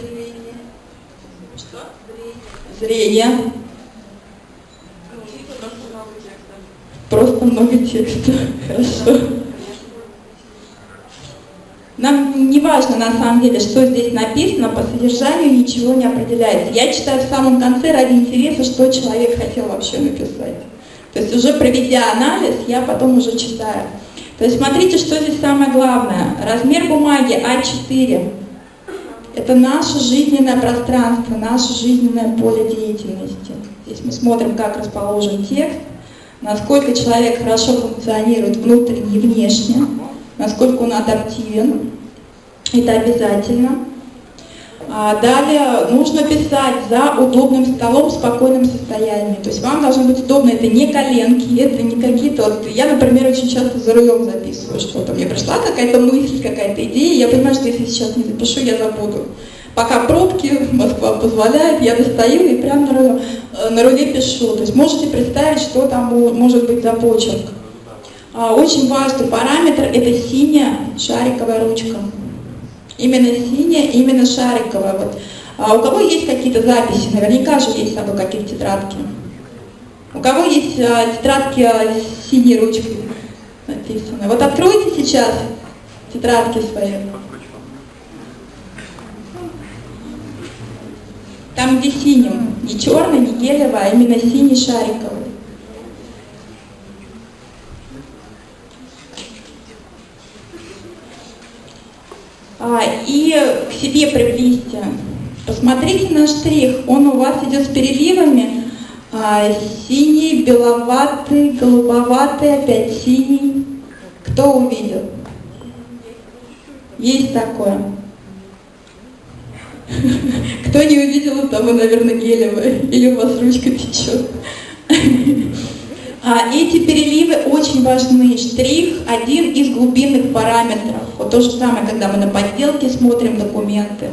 зрение, просто много текста, хорошо. Нам не важно на самом деле, что здесь написано, по содержанию ничего не определяется. Я читаю в самом конце ради интереса, что человек хотел вообще написать. То есть уже проведя анализ, я потом уже читаю. То есть смотрите, что здесь самое главное. Размер бумаги А4. это наше жизненное пространство, наше жизненное поле деятельности. Здесь мы смотрим, как расположен текст, насколько человек хорошо функционирует внутренне и внешне, насколько он адаптивен. Это обязательно. А далее нужно писать за удобным столом в спокойном состоянии. То есть вам должно быть удобно, это не коленки, это не какие-то... Вот я, например, очень часто за рулем записываю что-то. Мне пришла какая-то мысль, какая-то идея, я понимаю, что если сейчас не запишу, я забуду. Пока пробки, Москва позволяет, я достаю и прямо на руле, э, на руле пишу. То есть можете представить, что там может быть за почерк. А, очень важный параметр – это синяя шариковая ручка. Именно синяя, именно шариковая. Вот. А у кого есть какие-то записи? Наверняка же есть с собой какие-то тетрадки. У кого есть а, тетрадки а, с синей ручкой написаны? Вот откройте сейчас тетрадки свои. Там, где синим, не черный, не гелевый, а именно синий шариковый. И к себе приблизьте. Посмотрите на штрих, он у вас идет с переливами. А, синий, беловатый, голубоватый, опять синий. Кто увидел? Есть такое. Кто не увидел, того, наверное, гелевое. Или у вас ручка течет. А эти переливы очень важны. Штрих – один из глубинных параметров. Вот то же самое, когда мы на подделке смотрим документы,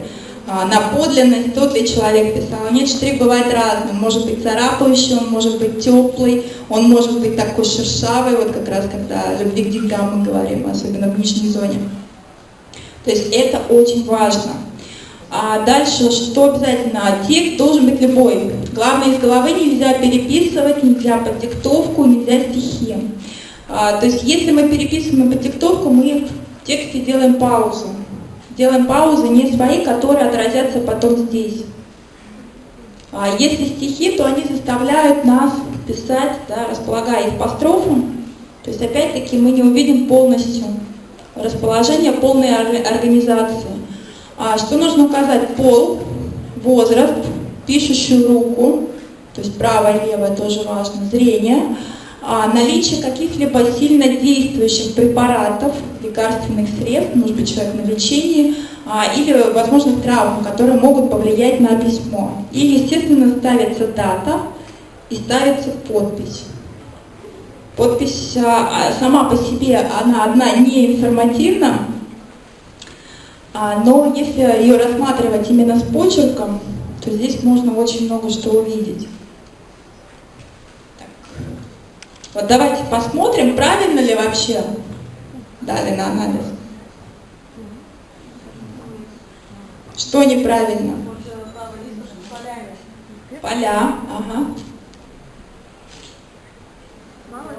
а, на подлинность, тот ли человек писал. Нет, штрих бывает разный. Он может быть царапающий, он может быть теплый, он может быть такой шершавый, вот как раз когда любви к деньгам мы говорим, особенно в нижней зоне. То есть это очень важно. А дальше, что обязательно? Текст должен быть любой. Главное, из головы нельзя переписывать, нельзя под диктовку, нельзя стихи. А, то есть, если мы переписываем под диктовку, мы в тексте делаем паузу. Делаем паузы не свои, которые отразятся потом здесь. А если стихи, то они заставляют нас писать, да, располагая их по строфам. То есть, опять-таки, мы не увидим полностью расположение полной организации. А что нужно указать? Пол, возраст, пишущую руку, то есть правое левое тоже важно, зрение, а наличие каких-либо сильно действующих препаратов, лекарственных средств, может быть человек на лечении, а, или возможных травм, которые могут повлиять на письмо. И, естественно, ставится дата и ставится подпись. Подпись сама по себе, она одна не информативна, но если ее рассматривать именно с почерком, то здесь можно очень много что увидеть. Так. Вот давайте посмотрим, правильно ли вообще дали на анализ. Что неправильно? Поля, ага. Мало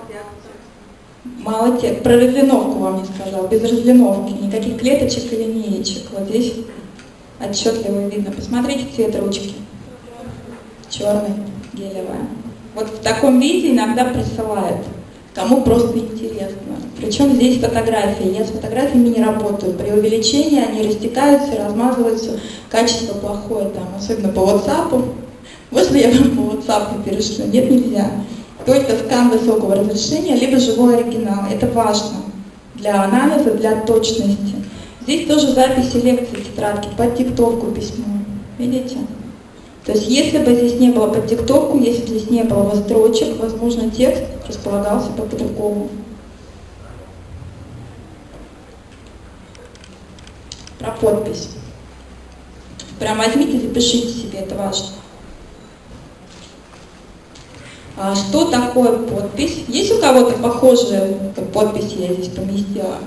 тех. Про разлиновку вам не сказал. Без разлиновки. Никаких клеточек и линеечек. Вот здесь отчетливо видно. Посмотрите цвет ручки. Черный, гелевая. Вот в таком виде иногда присылают. Кому просто интересно. Причем здесь фотографии. Я с фотографиями не работаю. При увеличении они растекаются, размазываются. Качество плохое там, особенно по WhatsApp. Можно я вам по WhatsApp перешлю? Нет, нельзя только скан высокого разрешения, либо живой оригинал. Это важно для анализа, для точности. Здесь тоже записи лекций тетрадки под диктовку письмо. Видите? То есть если бы здесь не было под диктовку, если бы здесь не было бы строчек, возможно, текст располагался бы по-другому. Про подпись. Прям возьмите, запишите себе, это важно. А что такое подпись? Есть у кого-то похожие подписи я здесь поместила?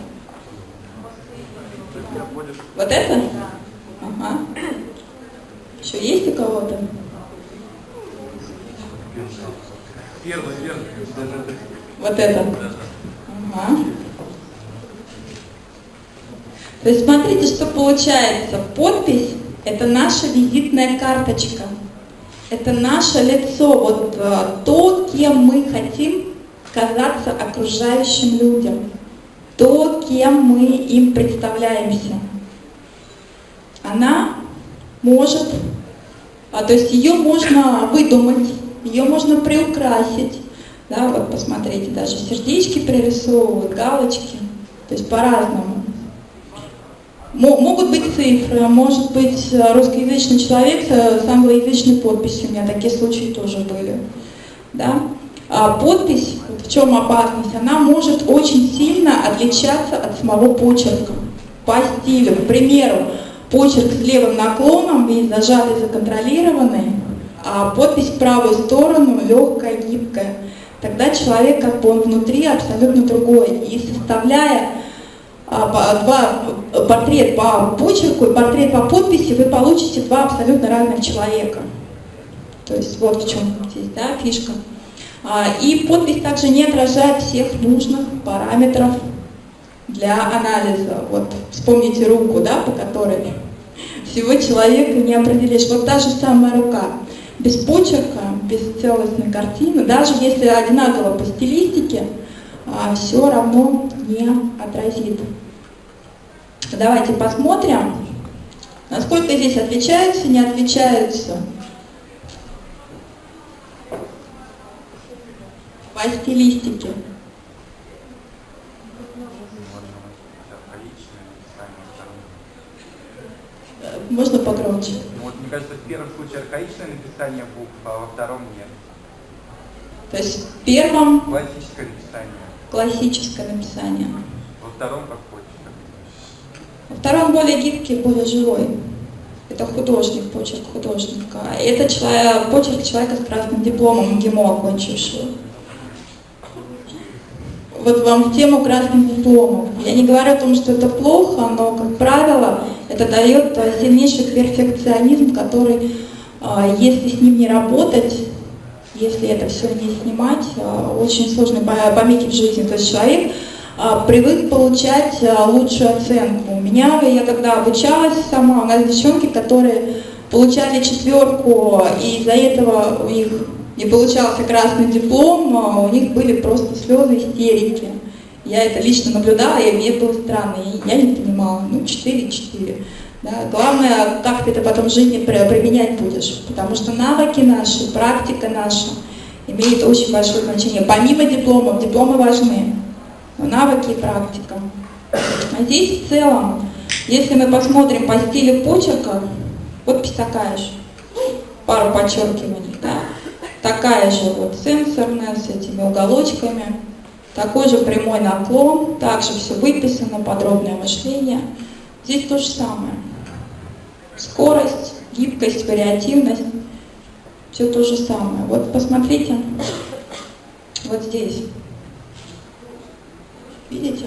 Вот это? Ага. Еще есть у кого-то? Вот это? Ага. То есть смотрите, что получается. Подпись – это наша визитная карточка. Это наше лицо, вот э, то, кем мы хотим казаться окружающим людям, то, кем мы им представляемся. Она Может. А, то есть ее можно выдумать, ее можно приукрасить. Да, вот посмотрите, даже сердечки пририсовывают, галочки. То есть по-разному. Могут быть цифры, может быть русскоязычный человек с англоязычной подписью, у меня такие случаи тоже были. Да? А подпись, в чем опасность, она может очень сильно отличаться от самого почерка по стилю. К примеру, почерк с левым наклоном, весь зажатый, законтролированный, а подпись в правую сторону легкая, гибкая. Тогда человек как бы он внутри абсолютно другой. И составляя а, два, портрет по почерку и портрет по подписи, вы получите два абсолютно разных человека. То есть вот в чем здесь да, фишка. А, и подпись также не отражает всех нужных параметров для анализа. Вот вспомните руку, да, по которой всего человека не определишь. Вот та же самая рука. Без почерка, без целостной картины, даже если одинаково по стилистике, а, все равно не отразит. Давайте посмотрим, насколько здесь отличаются, не отличаются по стилистике. Можно погромче? Ну, вот, мне кажется, в первом случае архаичное написание букв, а во втором нет. То есть в первом... Классическое написание. Классическое написание. Во втором как хочешь. Во втором более гибкий, более живой. Это художник, почерк художника. Это человек, почерк человека с красным дипломом ГИМО окончившего. Вот вам в тему красных дипломов. Я не говорю о том, что это плохо, но, как правило, это дает сильнейший перфекционизм, который, а, если с ним не работать, если это все не снимать, а, очень сложно помехи в жизни. То человек а, привык получать лучшую оценку. У меня, я когда обучалась сама, у нас девчонки, которые получали четверку, и из-за этого у них не получался красный диплом, у них были просто слезы, истерики. Я это лично наблюдала, и мне было странно, и я не понимала, ну, 4-4. Да? Главное, как ты это потом в жизни применять будешь, потому что навыки наши, практика наша имеет очень большое значение. Помимо дипломов, дипломы важны, но навыки и практика. А здесь в целом, если мы посмотрим по стилю почерка, такая же, пару подчеркиваний, да? такая же вот сенсорная, с этими уголочками, такой же прямой наклон, также все выписано, подробное мышление. Здесь то же самое. Скорость, гибкость, вариативность, все то же самое. Вот посмотрите, вот здесь. Видите?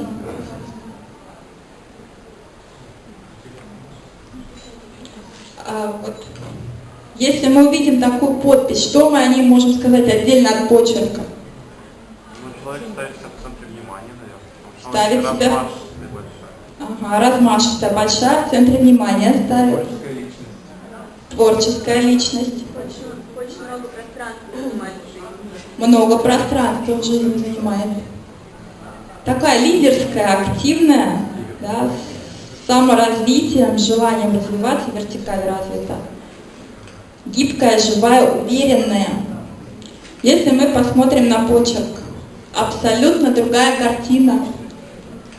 А вот, если мы увидим такую подпись, что мы о ней можем сказать отдельно от почерка? Ну, человек ставит себя в центре внимания, Ставит наверное. себя... Размашистая, большая, в центре внимания ставит. Творческая личность. Творческая личность. Очень, много пространства занимает в жизни. Много пространства в жизни занимает. Такая лидерская, активная, да, с саморазвитием, желанием развиваться, вертикаль развита. Гибкая, живая, уверенная. Если мы посмотрим на почерк, абсолютно другая картина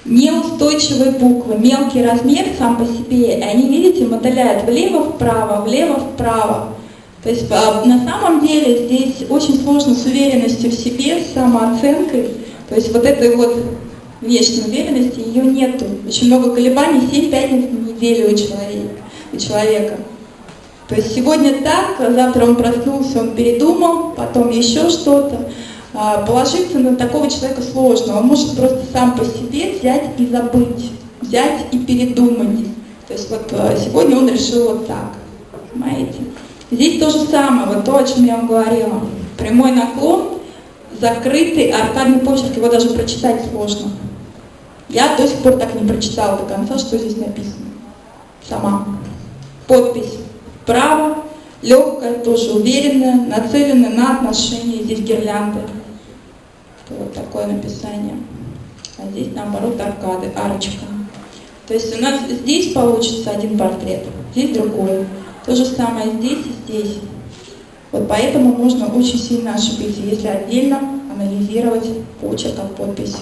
неустойчивые буквы, мелкий размер сам по себе, и они, видите, мотыляют влево-вправо, влево-вправо. То есть а, на самом деле здесь очень сложно с уверенностью в себе, с самооценкой. То есть вот этой вот внешней уверенности ее нету. Очень много колебаний, 7 пятниц на неделю у человека. У человека. То есть сегодня так, завтра он проснулся, он передумал, потом еще что-то. А, положиться на такого человека сложно. Он может просто сам по себе взять и забыть, взять и передумать. То есть вот а, сегодня он решил вот так. Понимаете? Здесь то же самое, вот то, о чем я вам говорила. Прямой наклон, закрытый, аркадный почерк, его даже прочитать сложно. Я до сих пор так не прочитала до конца, что здесь написано. Сама. Подпись. Право, легкая, тоже уверенная, нацеленная на отношения. Здесь гирлянды. Вот такое написание. А здесь наоборот аркады, арочка. То есть у нас здесь получится один портрет, здесь другой. То же самое здесь и здесь. Вот поэтому можно очень сильно ошибиться, если отдельно анализировать почерк от подписи.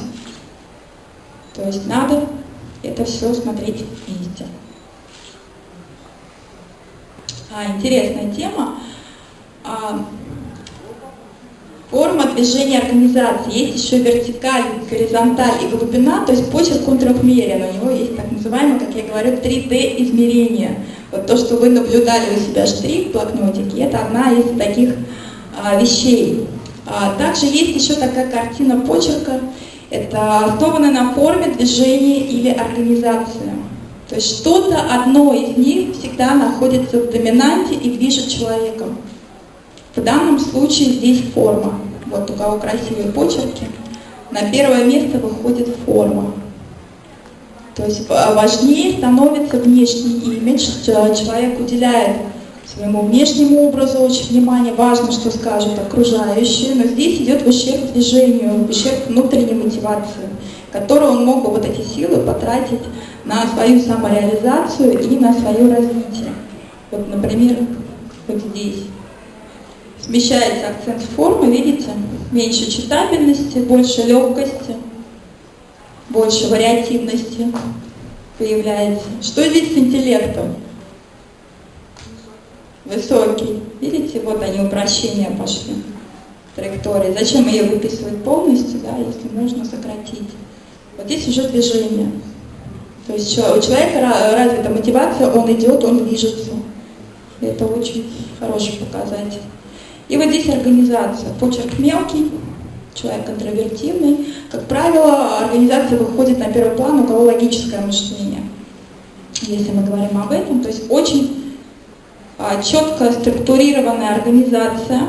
То есть надо это все смотреть вместе. А, интересная тема. А, форма движения организации. Есть еще вертикаль, горизонталь и глубина, то есть почерк он трехмерен. У него есть так называемое, как я говорю, 3D измерение. Вот то, что вы наблюдали у себя штрих в блокнотике, это одна из таких а, вещей. А, также есть еще такая картина почерка. Это основано на форме движения или организации. То есть что-то одно из них всегда находится в доминанте и движет человеком. В данном случае здесь форма. Вот у кого красивые почерки. На первое место выходит форма. То есть важнее становится внешний имидж, человек уделяет своему внешнему образу очень внимание, важно, что скажут окружающие, но здесь идет в ущерб движению, в ущерб внутренней мотивации, которую он мог бы вот эти силы потратить на свою самореализацию и на свое развитие. Вот, например, вот здесь. Смещается акцент формы, видите? Меньше читабельности, больше легкости, больше вариативности появляется. Что здесь с интеллектом? Высокий. Видите, вот они упрощения пошли. Траектории. Зачем ее выписывать полностью, да, если можно сократить? Вот здесь уже движение. То есть у человека развита мотивация, он идет, он движется. Это очень хороший показатель. И вот здесь организация. Почерк мелкий, человек контровертивный. Как правило, организация выходит на первый план, у кого логическое мышление. Если мы говорим об этом, то есть очень а, четко структурированная организация.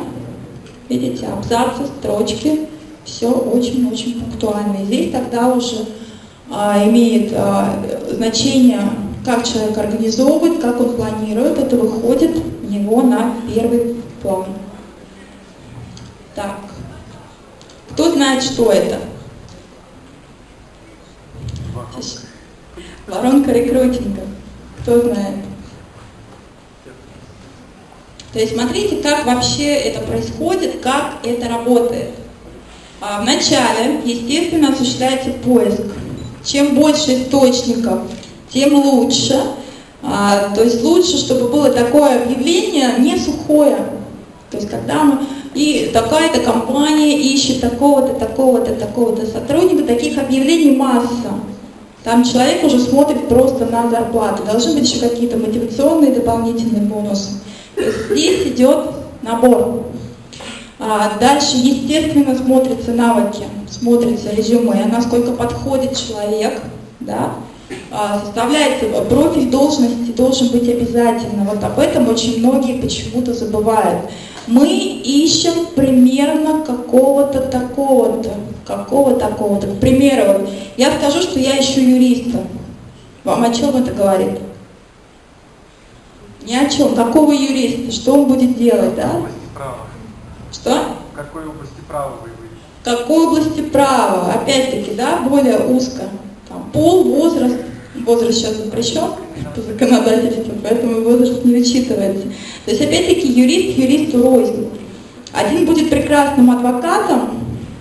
Видите, абзацы, строчки, все очень-очень пунктуально. И здесь тогда уже а, имеет а, значение, как человек организовывает, как он планирует, это выходит него на первый план. Так, кто знает, что это? Воронка рекрутинга. Кто знает? То есть смотрите, как вообще это происходит, как это работает. А вначале, естественно, осуществляется поиск чем больше источников, тем лучше. А, то есть лучше, чтобы было такое объявление не сухое. То есть когда мы и такая-то компания ищет такого-то, такого-то, такого-то сотрудника, таких объявлений масса. Там человек уже смотрит просто на зарплату. Должны быть еще какие-то мотивационные дополнительные бонусы. Здесь идет набор. А дальше, естественно, смотрятся навыки, смотрится резюме, насколько подходит человек, да, а, составляется профиль должности, должен быть обязательно. Вот об этом очень многие почему-то забывают. Мы ищем примерно какого-то такого-то, какого такого-то. К примеру, вот, я скажу, что я ищу юриста. Вам о чем это говорит? Ни о чем. Какого юриста? Что он будет делать, да? Что? В какой области права вы ищете? В какой области права? Опять-таки, да, более узко. Там, пол, возраст. Возраст сейчас запрещен по законодательству, поэтому возраст не учитывается. То есть, опять-таки, юрист юристу рознь. Один будет прекрасным адвокатом,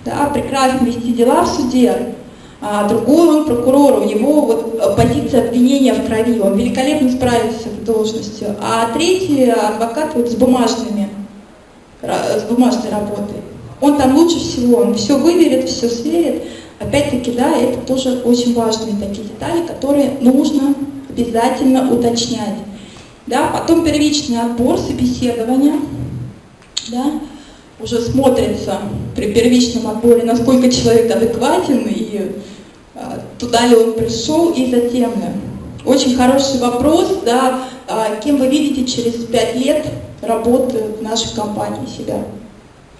да, прекрасно вести дела в суде, а другой он прокурор, у него вот позиция обвинения в крови, он великолепно справится с должностью, а третий адвокат вот с бумажными с бумажной работой. Он там лучше всего, он все выверит, все сверит. Опять-таки, да, это тоже очень важные такие детали, которые нужно обязательно уточнять. Да, потом первичный отбор, собеседования, да, уже смотрится при первичном отборе, насколько человек адекватен и а, туда ли он пришел, и затем очень хороший вопрос, да, а, кем вы видите через пять лет работы в нашей компании себя.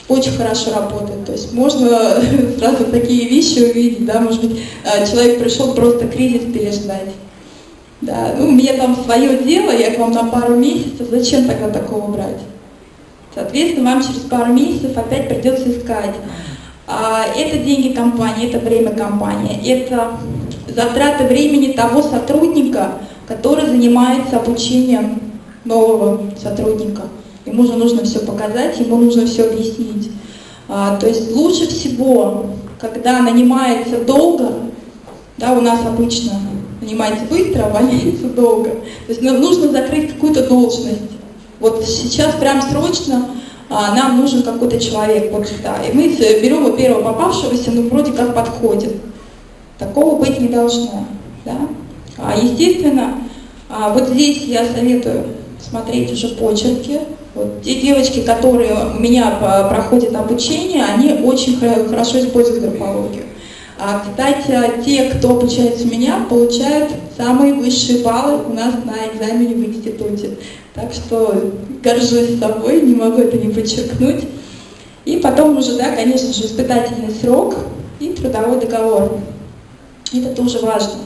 Очень хорошо работает. То есть можно сразу такие вещи увидеть, да, может быть, а, человек пришел просто кризис переждать. Да, ну, у меня там свое дело, я к вам на пару месяцев, зачем тогда такого брать? Соответственно, вам через пару месяцев опять придется искать. А, это деньги компании, это время компании, это затраты времени того сотрудника, который занимается обучением нового сотрудника. Ему же нужно все показать, ему нужно все объяснить. А, то есть лучше всего, когда нанимается долго, да, у нас обычно нанимается быстро, а увольняется долго. То есть нам нужно закрыть какую-то должность. Вот сейчас прям срочно а, нам нужен какой-то человек. Вот, да, и мы берем первого попавшегося, ну вроде как подходит. Такого быть не должно. Да? А, естественно, а, вот здесь я советую смотреть уже почерки. Вот, те девочки, которые у меня проходят обучение, они очень хорошо используют графологию. А, кстати, те, кто обучается у меня, получают самые высшие баллы у нас на экзамене в институте. Так что горжусь собой, не могу это не подчеркнуть. И потом уже, да, конечно же, испытательный срок и трудовой договор. Это тоже важно.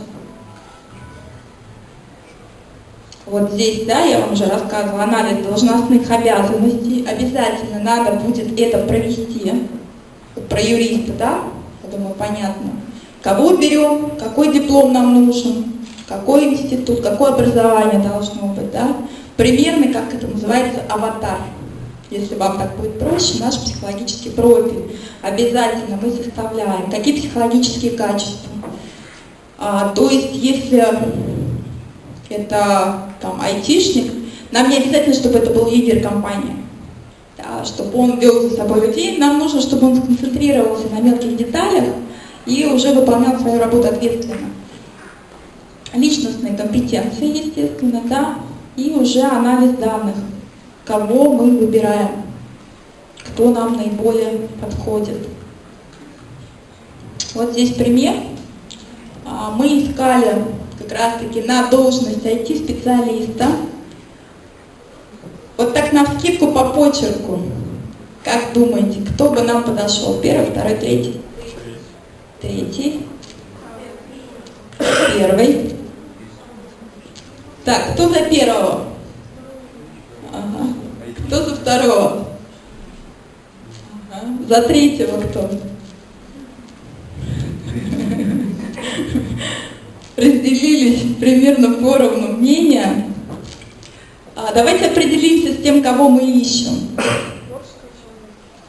Вот здесь, да, я вам уже рассказывала, анализ должностных обязанностей. Обязательно надо будет это провести. Про юриста, да, я думаю, понятно. Кого берем, какой диплом нам нужен, какой институт, какое образование должно быть, да. Примерно, как это называется, аватар. Если вам так будет проще, наш психологический профиль. Обязательно мы составляем. Какие психологические качества. А, то есть, если это там айтишник, нам не обязательно, чтобы это был лидер компании, да, чтобы он вел за собой людей, нам нужно, чтобы он сконцентрировался на мелких деталях и уже выполнял свою работу ответственно. Личностные компетенции, естественно, да, и уже анализ данных, кого мы выбираем, кто нам наиболее подходит. Вот здесь пример. А, мы искали как раз-таки на должность IT-специалиста. Вот так на скидку по почерку. Как думаете, кто бы нам подошел? Первый, второй, третий? Третий. Первый. Так, кто за первого? Ага. Кто за второго? Ага. За третьего кто? Разделились примерно поровну мнения. А давайте определимся с тем, кого мы ищем.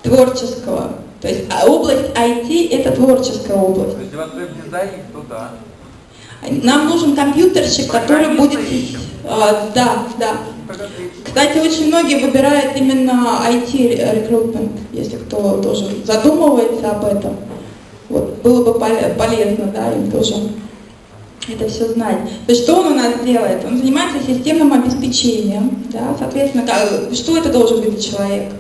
Творческого. То есть а область IT – это творческая область. Если у вас веб-дизайнер, то да. Нам нужен компьютерщик, который будет... А, да, да. Кстати, очень многие выбирают именно IT-рекрутмент, если кто тоже задумывается об этом. Вот, было бы полезно, да, им тоже это все знать. То есть что он у нас делает? Он занимается системным обеспечением, да, соответственно, как, что это должен быть человек?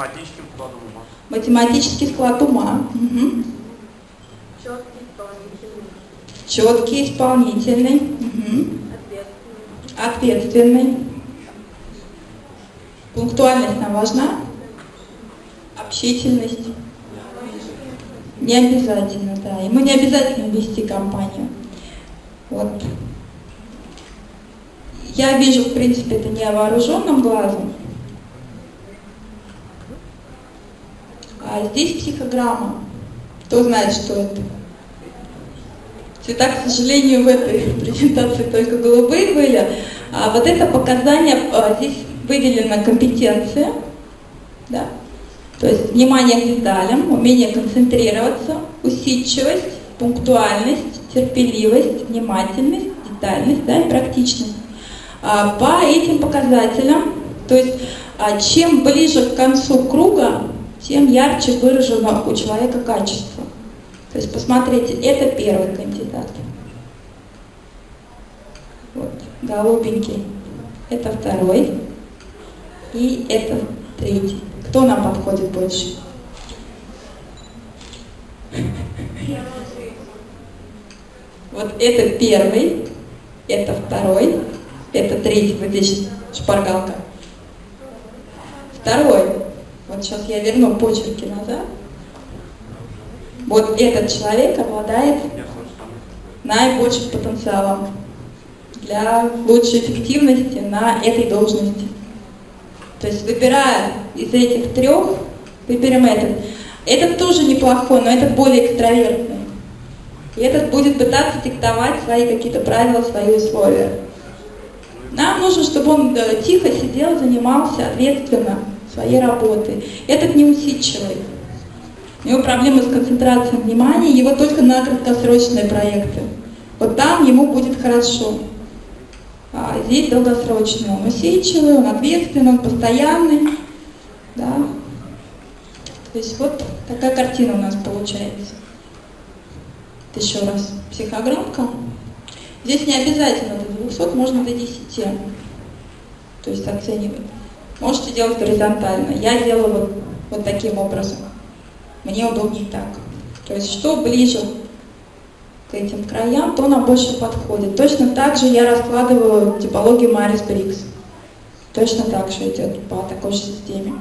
Математический склад ума. Математический склад ума. Угу. Четкий, исполнительный. Четкий, исполнительный. Угу. Ответственный. Ответственный. Пунктуальность нам важна? Общительность. Не обязательно, да. Ему не обязательно вести компанию. Вот. Я вижу, в принципе, это невооруженным глазом. А здесь психограмма. Кто знает, что это? Цвета, к сожалению, в этой презентации только голубые были. А вот это показание, а, здесь выделена компетенция, да, то есть внимание к деталям, умение концентрироваться, усидчивость, пунктуальность, терпеливость, внимательность, детальность да, и практичность. А, по этим показателям, то есть а, чем ближе к концу круга, тем ярче выражено у человека качество. То есть посмотрите, это первый кандидат. Вот, голубенький. Это второй. И это третий. Кто нам подходит больше? Вот это первый, это второй, это третий, вот здесь шпаргалка. Второй, вот сейчас я верну почерки назад. Вот этот человек обладает наибольшим потенциалом для лучшей эффективности на этой должности. То есть выбирая из этих трех, выберем этот. Этот тоже неплохой, но этот более экстравертный. И этот будет пытаться диктовать свои какие-то правила, свои условия. Нам нужно, чтобы он э, тихо сидел, занимался ответственно своей работой. Этот неусидчивый. У него проблемы с концентрацией внимания, его только на краткосрочные проекты. Вот там ему будет хорошо. А здесь долгосрочный. Он усидчивый, он ответственный, он постоянный. Да. То есть вот такая картина у нас получается. Еще раз. Психограммка. Здесь не обязательно до 200, можно до 10. То есть оценивать. Можете делать горизонтально. Я делаю вот, вот таким образом. Мне удобнее так. То есть что ближе к этим краям, то нам больше подходит. Точно так же я раскладываю типологию Марис Брикс. Точно так же идет по такой же системе.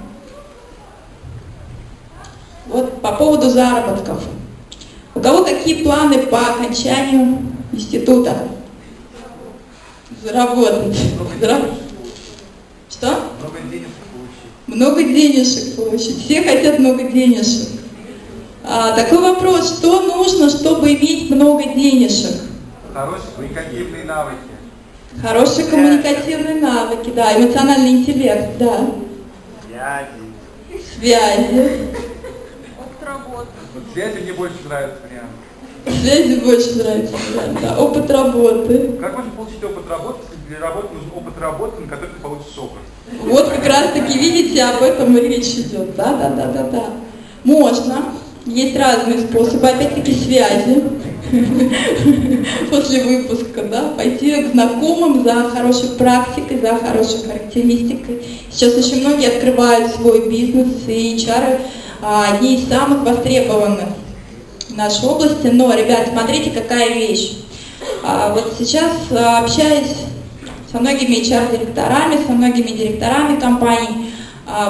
Вот по поводу заработков. У кого какие планы по окончанию института? Заработать. Зараб... Что? Много денег получить. Много денежек получить. Все хотят много денежек. А, такой вопрос, что нужно, чтобы иметь много денежек? Хорошие коммуникативные навыки. Хорошие коммуникативные навыки, да, эмоциональный интеллект, да, Связи. связи. Опыт работы. Вот связи мне больше нравится вариант. Связи больше нравится, да, да, опыт работы. Как можно получить опыт работы, если для работы нужен опыт работы, на который ты получишь опыт? Вот как раз таки, видите, об этом и речь идет, да, да, да, да, да. Можно, есть разные способы, опять-таки связи. После выпуска, да, пойти к знакомым за хорошей практикой, за хорошей характеристикой. Сейчас очень многие открывают свой бизнес, и HR а, одни из самых востребованных в нашей области. Но, ребят, смотрите, какая вещь. А, вот сейчас, а, общаясь со многими HR-директорами, со многими директорами компаний,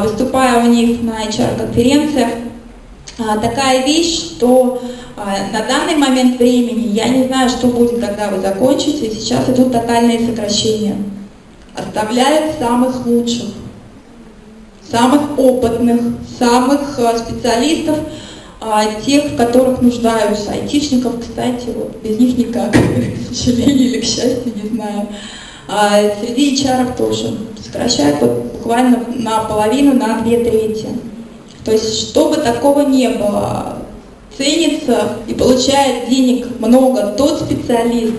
выступая у них на HR-конференциях, такая вещь, что а, на данный момент времени я не знаю, что будет, когда вы закончите. Сейчас идут тотальные сокращения. Оставляют самых лучших, самых опытных, самых а, специалистов, а, тех, в которых нуждаются. Айтишников, кстати, вот, без них никак, к сожалению или к счастью, не знаю. А среди HR тоже сокращают вот, буквально наполовину, на две трети. То есть, чтобы такого не было, ценится и получает денег много тот специалист,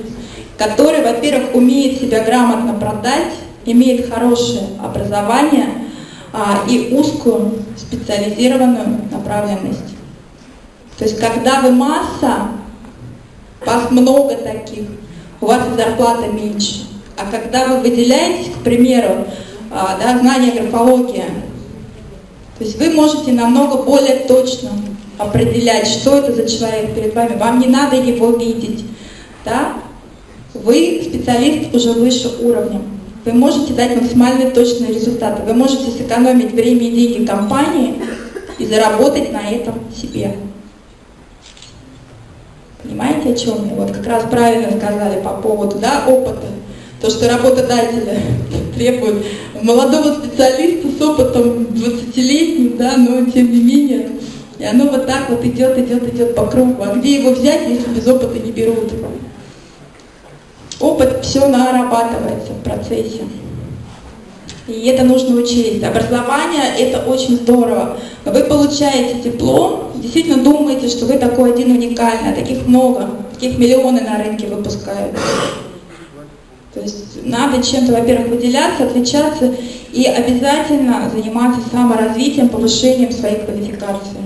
который, во-первых, умеет себя грамотно продать, имеет хорошее образование а, и узкую специализированную направленность. То есть, когда вы масса, вас много таких, у вас и зарплата меньше. А когда вы выделяетесь, к примеру, а, да, знание графологии, то есть вы можете намного более точно определять, что это за человек перед вами. Вам не надо его видеть. Да? Вы специалист уже выше уровня. Вы можете дать максимально точные результаты. Вы можете сэкономить время и деньги компании и заработать на этом себе. Понимаете, о чем я? Вот как раз правильно сказали по поводу да, опыта. То, что работодатели требуют молодого специалиста с опытом 20-летним, да, но тем не менее. И оно вот так вот идет, идет, идет по кругу. А где его взять, если без опыта не берут? Опыт все нарабатывается в процессе. И это нужно учесть. Образование – это очень здорово. Вы получаете диплом, действительно думаете, что вы такой один уникальный, а таких много, таких миллионы на рынке выпускают. То есть надо чем-то, во-первых, выделяться, отличаться и обязательно заниматься саморазвитием, повышением своей квалификации.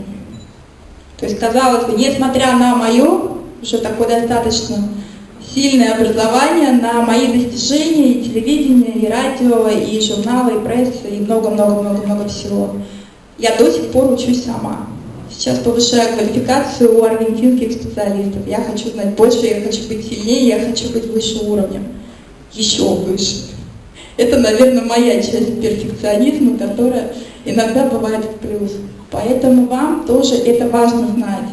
То есть, казалось бы, несмотря на мое, уже такое достаточно сильное образование, на мои достижения и телевидение, и радио, и журналы, и пресса, и много-много-много-много всего, я до сих пор учусь сама. Сейчас повышаю квалификацию у аргентинских специалистов. Я хочу знать больше, я хочу быть сильнее, я хочу быть выше уровнем еще выше. Это, наверное, моя часть перфекционизма, которая иногда бывает в плюс. Поэтому вам тоже это важно знать.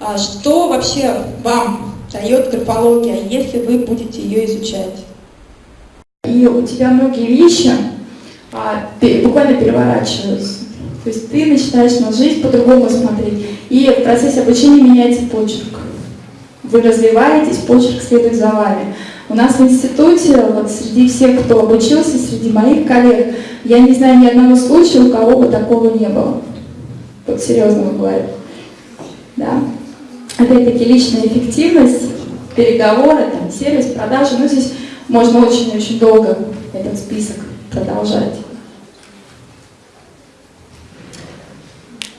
А что вообще вам дает графология, если вы будете ее изучать? И у тебя многие вещи а, буквально переворачиваются. То есть ты начинаешь на жизнь по-другому смотреть. И в процессе обучения меняется почерк вы развиваетесь, почерк следует за вами. У нас в институте, вот среди всех, кто обучился, среди моих коллег, я не знаю ни одного случая, у кого бы такого не было. Вот серьезно говорю. Да? Опять-таки личная эффективность, переговоры, там, сервис, продажи. Ну, здесь можно очень-очень долго этот список продолжать.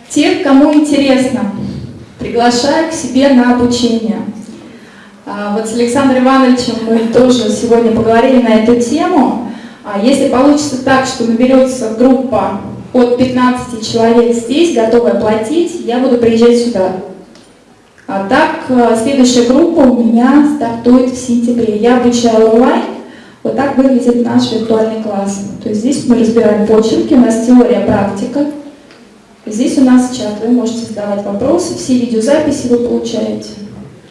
Тех, кому интересно, приглашаю к себе на обучение. А, вот с Александром Ивановичем мы тоже сегодня поговорили на эту тему. А, если получится так, что наберется группа от 15 человек здесь, готовая платить, я буду приезжать сюда. А так, а, следующая группа у меня стартует в сентябре. Я обучаю онлайн. Вот так выглядит наш виртуальный класс. То есть здесь мы разбираем почерки, у нас теория, практика. Здесь у нас чат, вы можете задавать вопросы, все видеозаписи вы получаете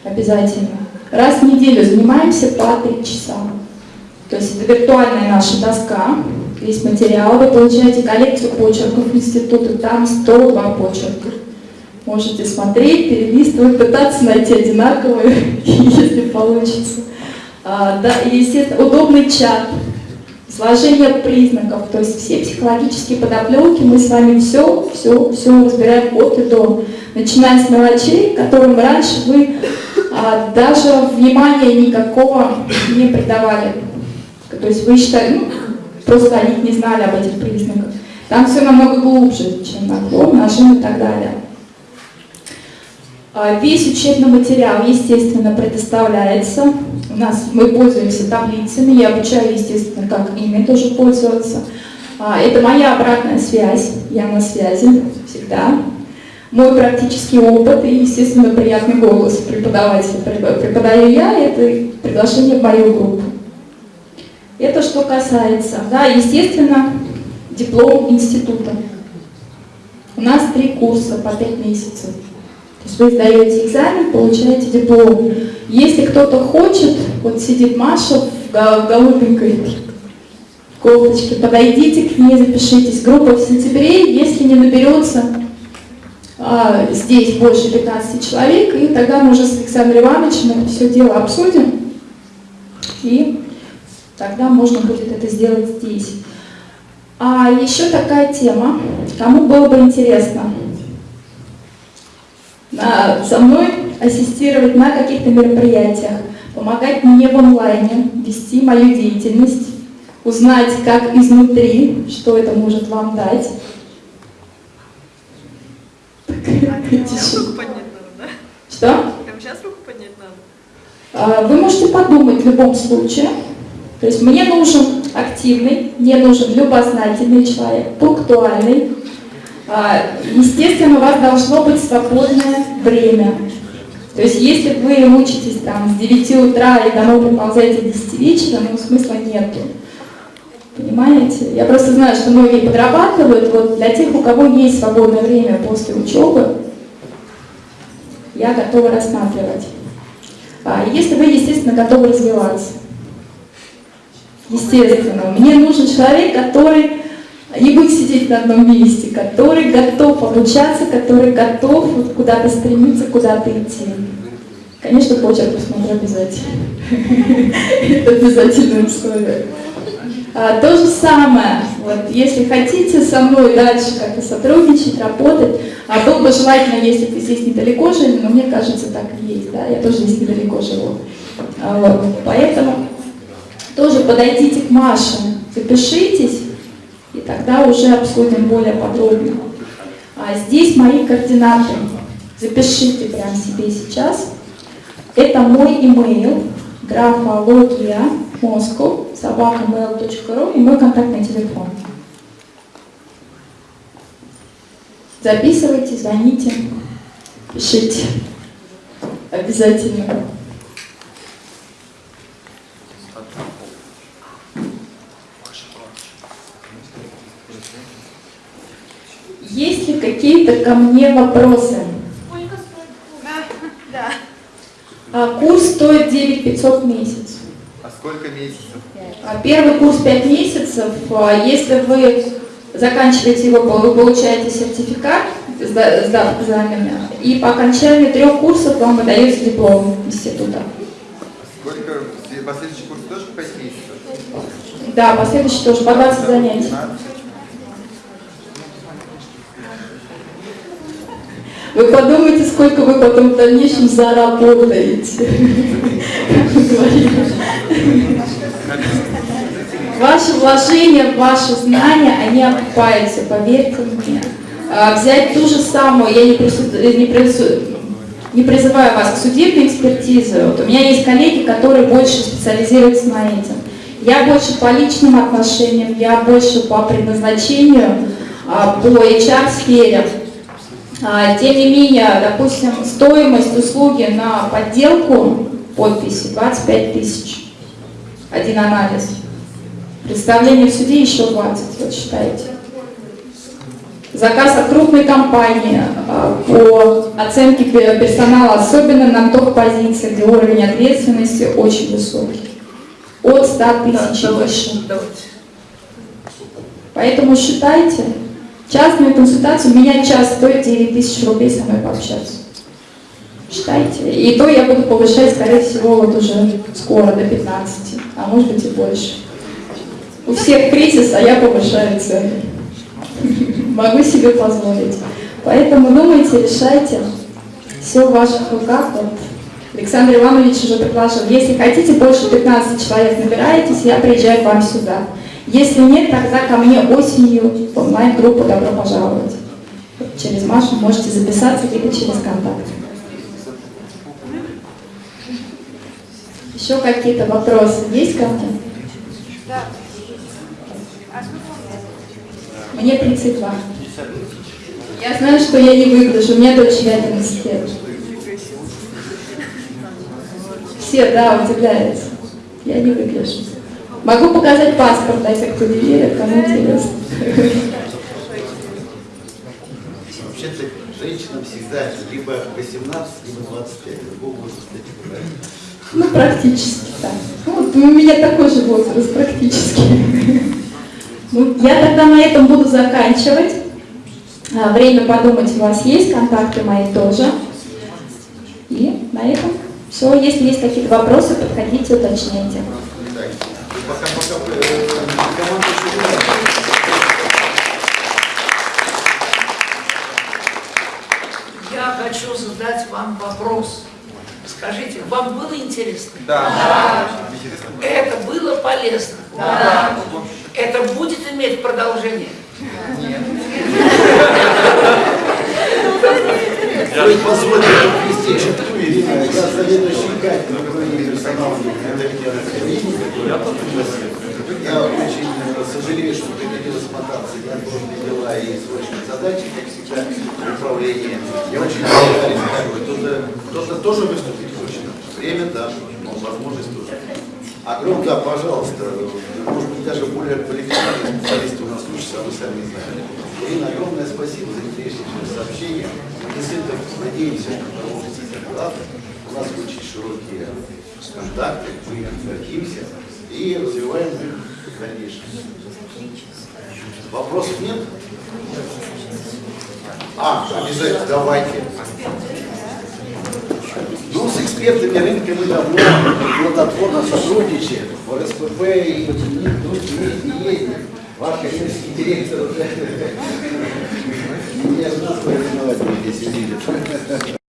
обязательно. Раз в неделю занимаемся по 3 часа. То есть это виртуальная наша доска, весь материал, вы получаете коллекцию почерков института, там 102 почерка. Можете смотреть, перелистывать, пытаться найти одинаковые, если получится. А, да, и, естественно, удобный чат, сложение признаков, то есть все психологические подоплеки, мы с вами все, все, все разбираем от и до. Начиная с мелочей, которым раньше вы а, даже внимания никакого не придавали. То есть вы считали, ну, просто о них не знали об этих признаках. Там все намного глубже, чем наклон, нажим и так далее. А, весь учебный материал, естественно, предоставляется. У нас мы пользуемся таблицами, я обучаю, естественно, как ими тоже пользоваться. А, это моя обратная связь, я на связи всегда. Мой практический опыт и, естественно, приятный голос преподавателя. Преподаю я, это приглашение в мою группу. Это что касается, да, естественно, диплом института. У нас три курса по пять месяцев. То есть вы сдаете экзамен, получаете диплом. Если кто-то хочет, вот сидит Маша в голубенькой кофточке, подойдите к ней, запишитесь. Группа в сентябре, если не наберется здесь больше 15 человек, и тогда мы уже с Александром Ивановичем все дело обсудим, и тогда можно будет это сделать здесь. А еще такая тема, кому было бы интересно на, со мной ассистировать на каких-то мероприятиях, помогать мне в онлайне, вести мою деятельность, узнать, как изнутри, что это может вам дать. Сейчас руку поднять надо, да? Что? Прямо сейчас руку поднять надо? А, Вы можете подумать в любом случае. То есть мне нужен активный, мне нужен любознательный человек, пунктуальный. А, Естественно, у вас должно быть свободное время. То есть если вы учитесь там с 9 утра и домой приползаете до 10 вечера, ну смысла нету. Понимаете? Я просто знаю, что многие подрабатывают. Вот для тех, у кого есть свободное время после учебы, я готова рассматривать. А если вы, естественно, готовы развиваться. Естественно. Мне нужен человек, который не будет сидеть на одном месте, который готов обучаться, который готов куда-то стремиться, куда-то идти. Конечно, почерк посмотрю обязательно. Это обязательное условие. А, то же самое, вот, если хотите со мной дальше как-то сотрудничать, работать, а было бы желательно, если вы здесь недалеко жили, но мне кажется, так и есть, да, я тоже здесь недалеко живу. А, вот, поэтому тоже подойдите к Маше, запишитесь, и тогда уже обсудим более подробно. А здесь мои координаты. Запишите прямо себе сейчас. Это мой имейл, графология, Москва, собакamail.ru и мой контактный телефон. Записывайте, звоните, пишите. Обязательно. Есть ли какие-то ко мне вопросы? Да. А, курс стоит 9 500 в месяц. Сколько месяцев? А, Первый курс 5 месяцев. А, Если вы заканчиваете его, вы получаете сертификат, сда- сдав экзамены, и по окончании трех курсов вам выдается диплом института. Сколько последующий курс Да, последующий тоже по 20 занятий. Вы подумайте, сколько вы потом в дальнейшем заработаете. Ваши вложения, ваши знания, они окупаются, поверьте мне. А, Взять ту же самую, я не, прису- не прису- не призываю вас к судебной экспертизе. Вот у меня есть коллеги, которые больше специализируются на этом. Я больше по личным отношениям, я больше по предназначению, а, по HR-сфере. А, Тем не менее, допустим, стоимость услуги на подделку подписи 25 тысяч. Один анализ. Представление в суде еще 20, вот считаете. Заказ от крупной компании а, по оценке пе- персонала, особенно на тех позициях, где уровень ответственности очень высокий. От 100 Да, тысяч и выше. Поэтому считайте, частную консультацию, меня час стоит 9 тысяч рублей со мной пообщаться. Считайте. И то я буду повышать, скорее всего, вот уже скоро до 15, а может быть и больше. У всех кризис, а я повышаю цены. Могу себе позволить. Поэтому думайте, решайте. Все в ваших руках. Вот. Александр Иванович уже предложил. Если хотите, больше 15 человек набираетесь, я приезжаю к вам сюда. Если нет, тогда ко мне осенью в онлайн-группу «Добро пожаловать». Через Машу можете записаться, либо через контакт. Еще какие-то вопросы есть ко мне? Мне 32. Я знаю, что я не выгляжу, у меня дочь 11 лет. Все, да, удивляются. Я не выгляжу. Могу показать паспорт, а те, кто не верит, кому интересно. Вообще-то женщинам всегда либо 18, либо 25. Другого возраста не. Ну, практически так. Ну, Вот у меня такой же возраст, практически. Ну, я тогда на этом буду заканчивать. А, Время подумать у вас есть, контакты мои тоже. И на этом все. Если есть какие-то вопросы, подходите, уточняйте. Вам вопрос. Скажите, вам было интересно? Да. Интересно было. Это было полезно? Да. Это будет иметь продолжение? Вы позволите ввести Ирина, я заведующий кафедрой персоналом Академии Я Я очень э, сожалею, что приходилось мотаться неотложные дела и срочные задачи, как всегда, в управлении. Я очень благодарен. Кто-то кто-то тоже выступить хочет. Время, да, но возможность тоже. Огромное, да, пожалуйста, может быть, даже более квалифицированные специалисты у нас учатся, а вы сами знаете. Ирина, огромное спасибо за интереснейшее сообщение. Мы действительно надеемся, что. У нас очень широкие контакты, мы гордимся и развиваем их в дальнейшем. Вопросов нет? А, обязательно, давайте. Ну, с экспертами рынка мы давно плодотворно сотрудничаем. В РСПП и есть, и есть. Ваш коммерческий директор уже не нас виноват здесь видит.